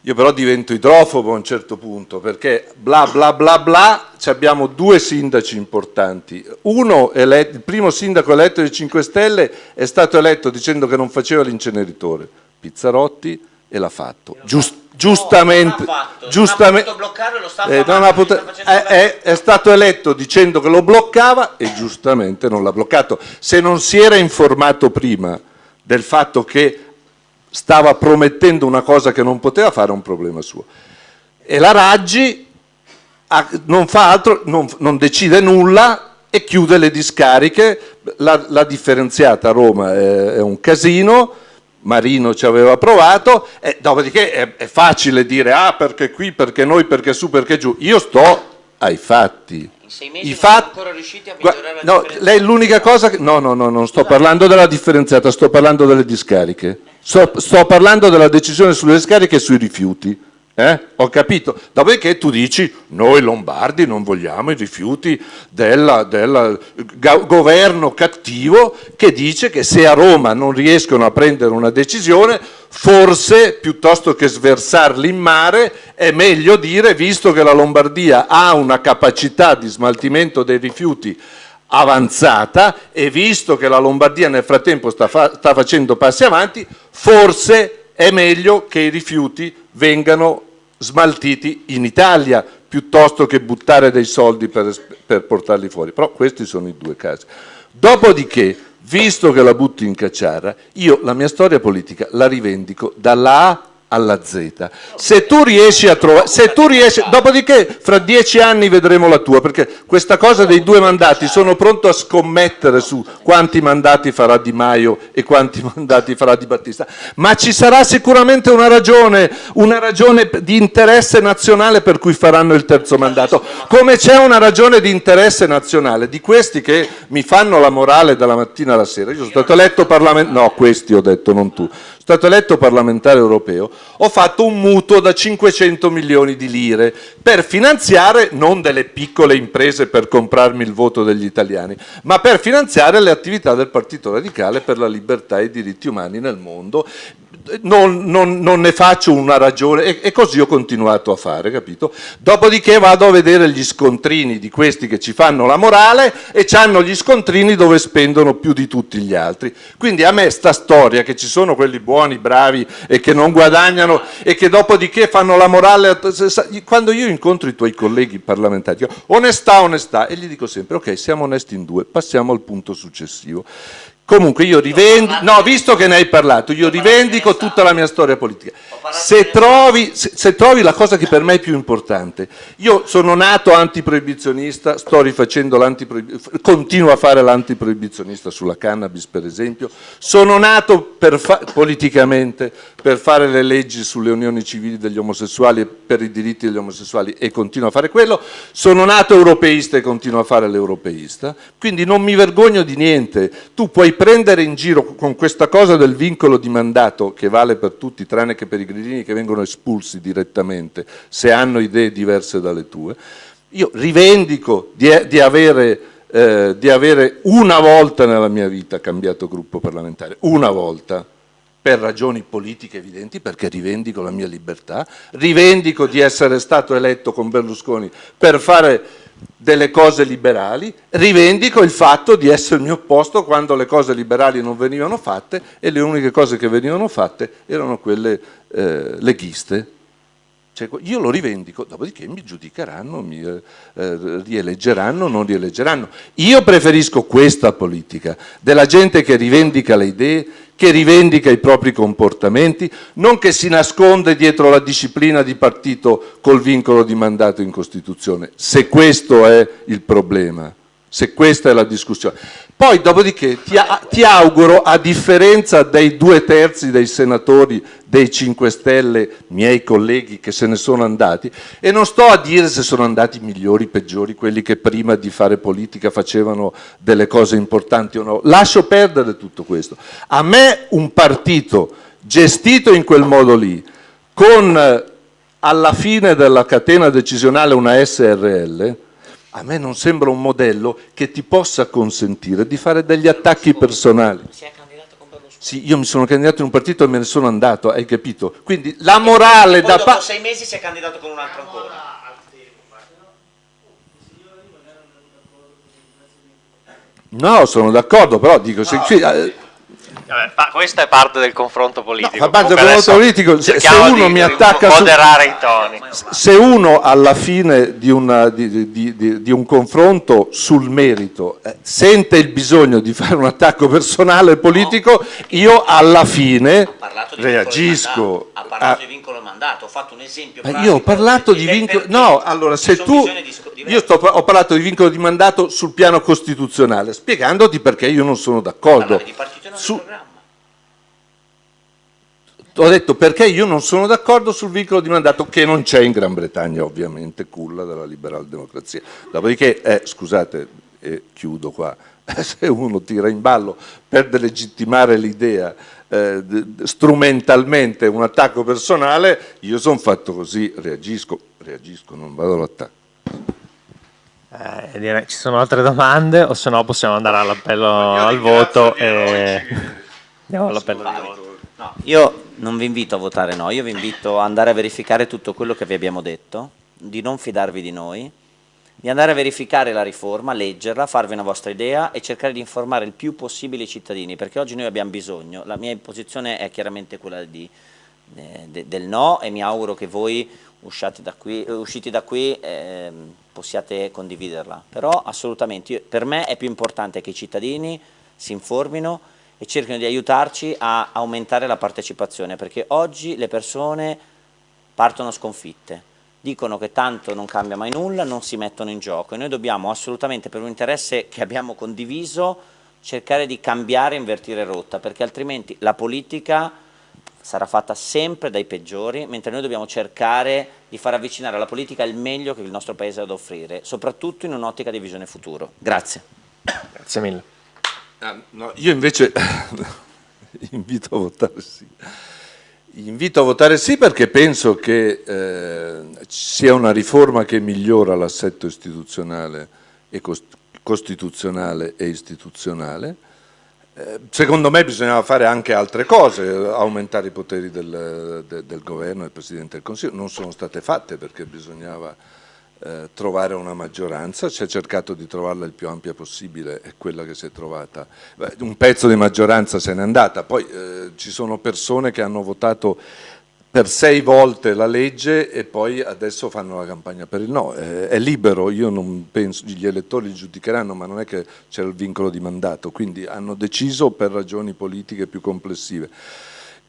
Io però divento idrofobo a un certo punto perché bla bla bla bla abbiamo due sindaci importanti. Uno, eletto, il primo sindaco eletto dei 5 Stelle è stato eletto dicendo che non faceva l'inceneritore, Pizzarotti, e l'ha fatto. Giust, giustamente, no, giustamente eh, è, è, stato eletto dicendo che lo bloccava e giustamente non l'ha bloccato. Se non si era informato prima del fatto che stava promettendo una cosa che non poteva fare, è un problema suo. E la Raggi non fa altro, non, non decide nulla e chiude le discariche, la, la differenziata a Roma è, è, un casino, Marino ci aveva provato, e dopodiché è, è facile dire ah perché qui, perché noi, perché su, perché giù, io sto ai fatti. Sei mesi I fatti... ancora riusciti a migliorare la no, lei l'unica cosa che... No, no, no, non sto parlando della differenziata, sto parlando delle discariche. Sto, sto parlando della decisione sulle discariche e sui rifiuti. Eh? Ho capito. Dopodiché tu dici, noi lombardi non vogliamo i rifiuti del governo cattivo che dice che se a Roma non riescono a prendere una decisione, forse piuttosto che sversarli in mare è meglio dire, visto che la Lombardia ha una capacità di smaltimento dei rifiuti avanzata e visto che la Lombardia nel frattempo sta, fa sta facendo passi avanti, forse è meglio che i rifiuti vengano smaltiti in Italia piuttosto che buttare dei soldi per, per portarli fuori. Però questi sono i due casi. Dopodiché, visto che la butti in cacciara, io la mia storia politica la rivendico dalla A alla Z. Se tu riesci a trovare, se tu riesci, dopodiché fra dieci anni vedremo la tua, perché questa cosa dei due mandati sono pronto a scommettere su quanti mandati farà Di Maio e quanti *laughs* mandati farà Di Battista, ma ci sarà sicuramente una ragione, una ragione di interesse nazionale per cui faranno il terzo mandato, come c'è una ragione di interesse nazionale di questi che mi fanno la morale dalla mattina alla sera. Io sono stato eletto parlamentare, no, questi ho detto, non tu stato eletto parlamentare europeo, ho fatto un mutuo da 500 milioni di lire per finanziare non delle piccole imprese per comprarmi il voto degli italiani, ma per finanziare le attività del Partito Radicale per la libertà e i diritti umani nel mondo, non, non, non, ne faccio una ragione e, e, così ho continuato a fare, capito? Dopodiché vado a vedere gli scontrini di questi che ci fanno la morale e hanno gli scontrini dove spendono più di tutti gli altri. Quindi a me sta storia che ci sono quelli buoni, bravi e che non guadagnano e che dopodiché fanno la morale, quando io incontro i tuoi colleghi parlamentari, dico, onestà, onestà, e gli dico sempre ok, siamo onesti in due, passiamo al punto successivo. Comunque io rivendico, no, visto che ne hai parlato, io rivendico tutta la mia storia politica. Se trovi, se, se trovi, la cosa che per me è più importante, io sono nato antiproibizionista, sto rifacendo l'antiproibizionista, continuo a fare l'antiproibizionista sulla cannabis per esempio, sono nato per politicamente per fare le leggi sulle unioni civili degli omosessuali e per i diritti degli omosessuali e continuo a fare quello, sono nato europeista e continuo a fare l'europeista, quindi non mi vergogno di niente, tu puoi prendere in giro con questa cosa del vincolo di mandato che vale per tutti tranne che per i grillini che vengono espulsi direttamente se hanno idee diverse dalle tue, io rivendico di, di avere eh, di avere una volta nella mia vita cambiato gruppo parlamentare, una volta, per ragioni politiche evidenti, perché rivendico la mia libertà, rivendico di essere stato eletto con Berlusconi per fare delle cose liberali, rivendico il fatto di essermi opposto quando le cose liberali non venivano fatte e le uniche cose che venivano fatte erano quelle eh, leghiste. Cioè, io lo rivendico, dopodiché mi giudicheranno, mi eh, rieleggeranno, non rieleggeranno. Io preferisco questa politica, della gente che rivendica le idee, che rivendica i propri comportamenti, non che si nasconde dietro la disciplina di partito col vincolo di mandato in Costituzione, se questo è il problema, se questa è la discussione. Poi dopodiché ti, ti, auguro, a differenza dei due terzi dei senatori dei 5 Stelle, miei colleghi che se ne sono andati, e non sto a dire se sono andati migliori, peggiori, quelli che prima di fare politica facevano delle cose importanti o no, lascio perdere tutto questo. A me un partito gestito in quel modo lì, con alla fine della catena decisionale una SRL, a me non sembra un modello che ti possa consentire di fare degli attacchi personali. Sì, io mi sono candidato in un partito e me ne sono andato, hai capito? Quindi la morale da dopo parte... sei mesi si è candidato con un altro ancora. No, sono d'accordo, però dico, se, sì, eh, Vabbè, questa è parte del confronto politico. fa parte del confronto politico, se- se uno di- mi di attacca su- moderare i toni. se uno alla fine di, una- di- di- di- di un confronto sul merito eh, sente il bisogno di fare un attacco personale politico, io alla fine reagisco. ha parlato a- di vincolo mandato, ho fatto un esempio Ma pratico io ho parlato di vincolo. No, allora se tu. Io sto- ho parlato di vincolo di mandato sul piano costituzionale, spiegandoti perché io non sono d'accordo. Di Su- programma. ho detto perché io non sono d'accordo sul vincolo di mandato che non c'è in Gran Bretagna, ovviamente, culla della liberal democrazia. Dopodiché, eh, scusate, e chiudo qua, *laughs* se uno tira in ballo per delegittimare l'idea eh, strumentalmente un attacco personale, io sono fatto così, reagisco, reagisco, non vado all'attacco. Eh, direi, ci sono altre domande o se no possiamo andare all'appello al voto e andiamo all'appello. di voto. No, io non vi invito a votare no, io vi invito ad andare a verificare tutto quello che vi abbiamo detto, di non fidarvi di noi, di andare a verificare la riforma, leggerla, farvi una vostra idea e cercare di informare il più possibile i cittadini, perché oggi noi abbiamo bisogno, la mia posizione è chiaramente quella di, eh, de- del no e mi auguro che voi usciate da qui, eh, usciti da qui ehm, possiate condividerla, però assolutamente io- per me è più importante che i cittadini si informino e cerchino di aiutarci a aumentare la partecipazione, perché oggi le persone partono sconfitte, dicono che tanto non cambia mai nulla, non si mettono in gioco e noi dobbiamo assolutamente per un interesse che abbiamo condiviso cercare di cambiare e invertire rotta, perché altrimenti la politica sarà fatta sempre dai peggiori, mentre noi dobbiamo cercare di far avvicinare alla politica il meglio che il nostro Paese ha da offrire, soprattutto in un'ottica di visione futuro. Grazie. Grazie mille. Ah, no, io invece *laughs* invito a votare sì. Invito a votare sì perché penso che eh, sia una riforma che migliora l'assetto istituzionale e cost- costituzionale e istituzionale. Secondo me bisognava fare anche altre cose, aumentare i poteri del, de- del governo e del Presidente del Consiglio. Non sono state fatte perché bisognava eh, trovare una maggioranza, si è cercato di trovarla il più ampia possibile, è quella che si è trovata. Un pezzo di maggioranza se n'è andata, poi eh, ci sono persone che hanno votato per sei volte la legge e poi adesso fanno la campagna per il no. Eh, è libero, io non penso, gli elettori giudicheranno, ma non è che c'era il vincolo di mandato, quindi hanno deciso per ragioni politiche più complessive.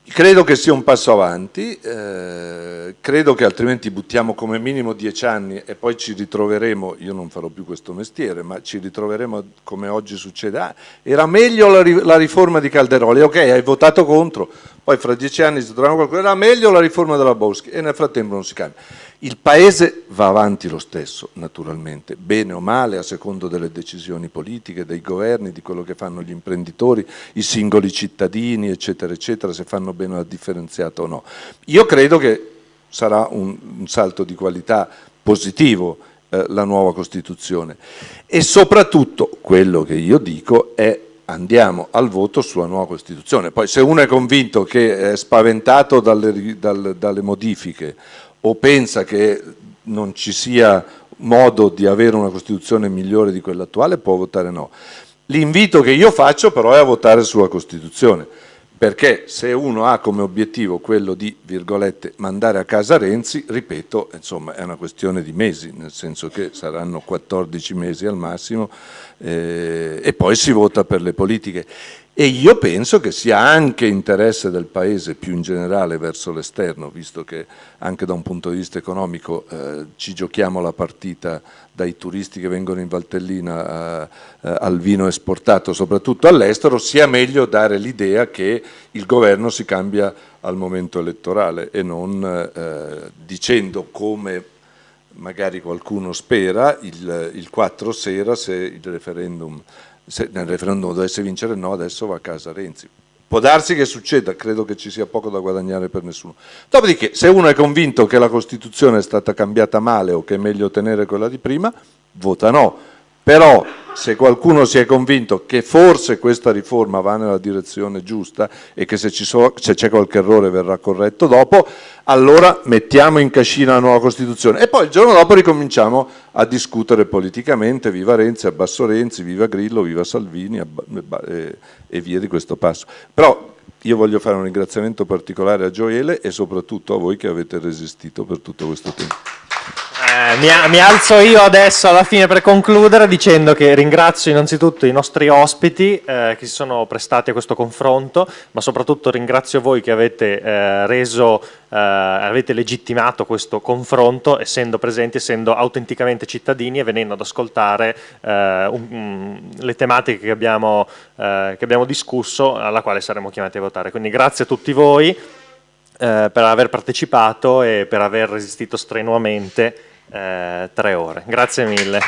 Credo che sia un passo avanti, eh, credo che altrimenti buttiamo come minimo dieci anni e poi ci ritroveremo, io non farò più questo mestiere, ma ci ritroveremo come oggi succede. Ah, era meglio la, la riforma di Calderoli, ok, hai votato contro, poi fra dieci anni si troveranno qualcuno, era meglio la riforma della Boschi e nel frattempo non si cambia. Il Paese va avanti lo stesso, naturalmente, bene o male, a secondo delle decisioni politiche, dei governi, di quello che fanno gli imprenditori, i singoli cittadini, eccetera, eccetera, se fanno bene la differenziata o no. Io credo che sarà un, un salto di qualità positivo eh, la nuova Costituzione e soprattutto quello che io dico è andiamo al voto sulla nuova Costituzione. Poi se uno è convinto che è spaventato dalle, ri- dal- dalle modifiche o pensa che non ci sia modo di avere una Costituzione migliore di quella attuale, può votare no. L'invito che io faccio però è a votare sulla Costituzione, perché se uno ha come obiettivo quello di, virgolette, mandare a casa Renzi, ripeto, insomma, è una questione di mesi, nel senso che saranno 14 mesi al massimo eh, e poi si vota per le politiche. E io penso che sia anche interesse del Paese più in generale verso l'esterno, visto che anche da un punto di vista economico eh, ci giochiamo la partita dai turisti che vengono in Valtellina eh, eh, al vino esportato, soprattutto all'estero, sia meglio dare l'idea che il governo si cambia al momento elettorale e non eh, dicendo come magari qualcuno spera il, il 4 sera se il referendum se nel referendum dovesse vincere no, adesso va a casa Renzi. Può darsi che succeda, credo che ci sia poco da guadagnare per nessuno. Dopodiché, se uno è convinto che la Costituzione è stata cambiata male o che è meglio tenere quella di prima, vota no. Però se qualcuno si è convinto che forse questa riforma va nella direzione giusta e che se c'è qualche errore verrà corretto dopo, allora mettiamo in cascina la nuova Costituzione e poi il giorno dopo ricominciamo a discutere politicamente, viva Renzi, abbasso Renzi, viva Grillo, viva Salvini e via di questo passo. Però io voglio fare un ringraziamento particolare a Gioele e soprattutto a voi che avete resistito per tutto questo tempo. Eh, mi, mi, alzo io adesso alla fine per concludere dicendo che ringrazio innanzitutto i nostri ospiti eh, che si sono prestati a questo confronto, ma soprattutto ringrazio voi che avete eh, reso, eh, avete legittimato questo confronto essendo presenti, essendo autenticamente cittadini e venendo ad ascoltare eh, un, le tematiche che abbiamo, eh, che abbiamo discusso, alla quale saremo chiamati a votare. Quindi grazie a tutti voi per aver partecipato e per aver resistito strenuamente eh, tre ore. Grazie mille.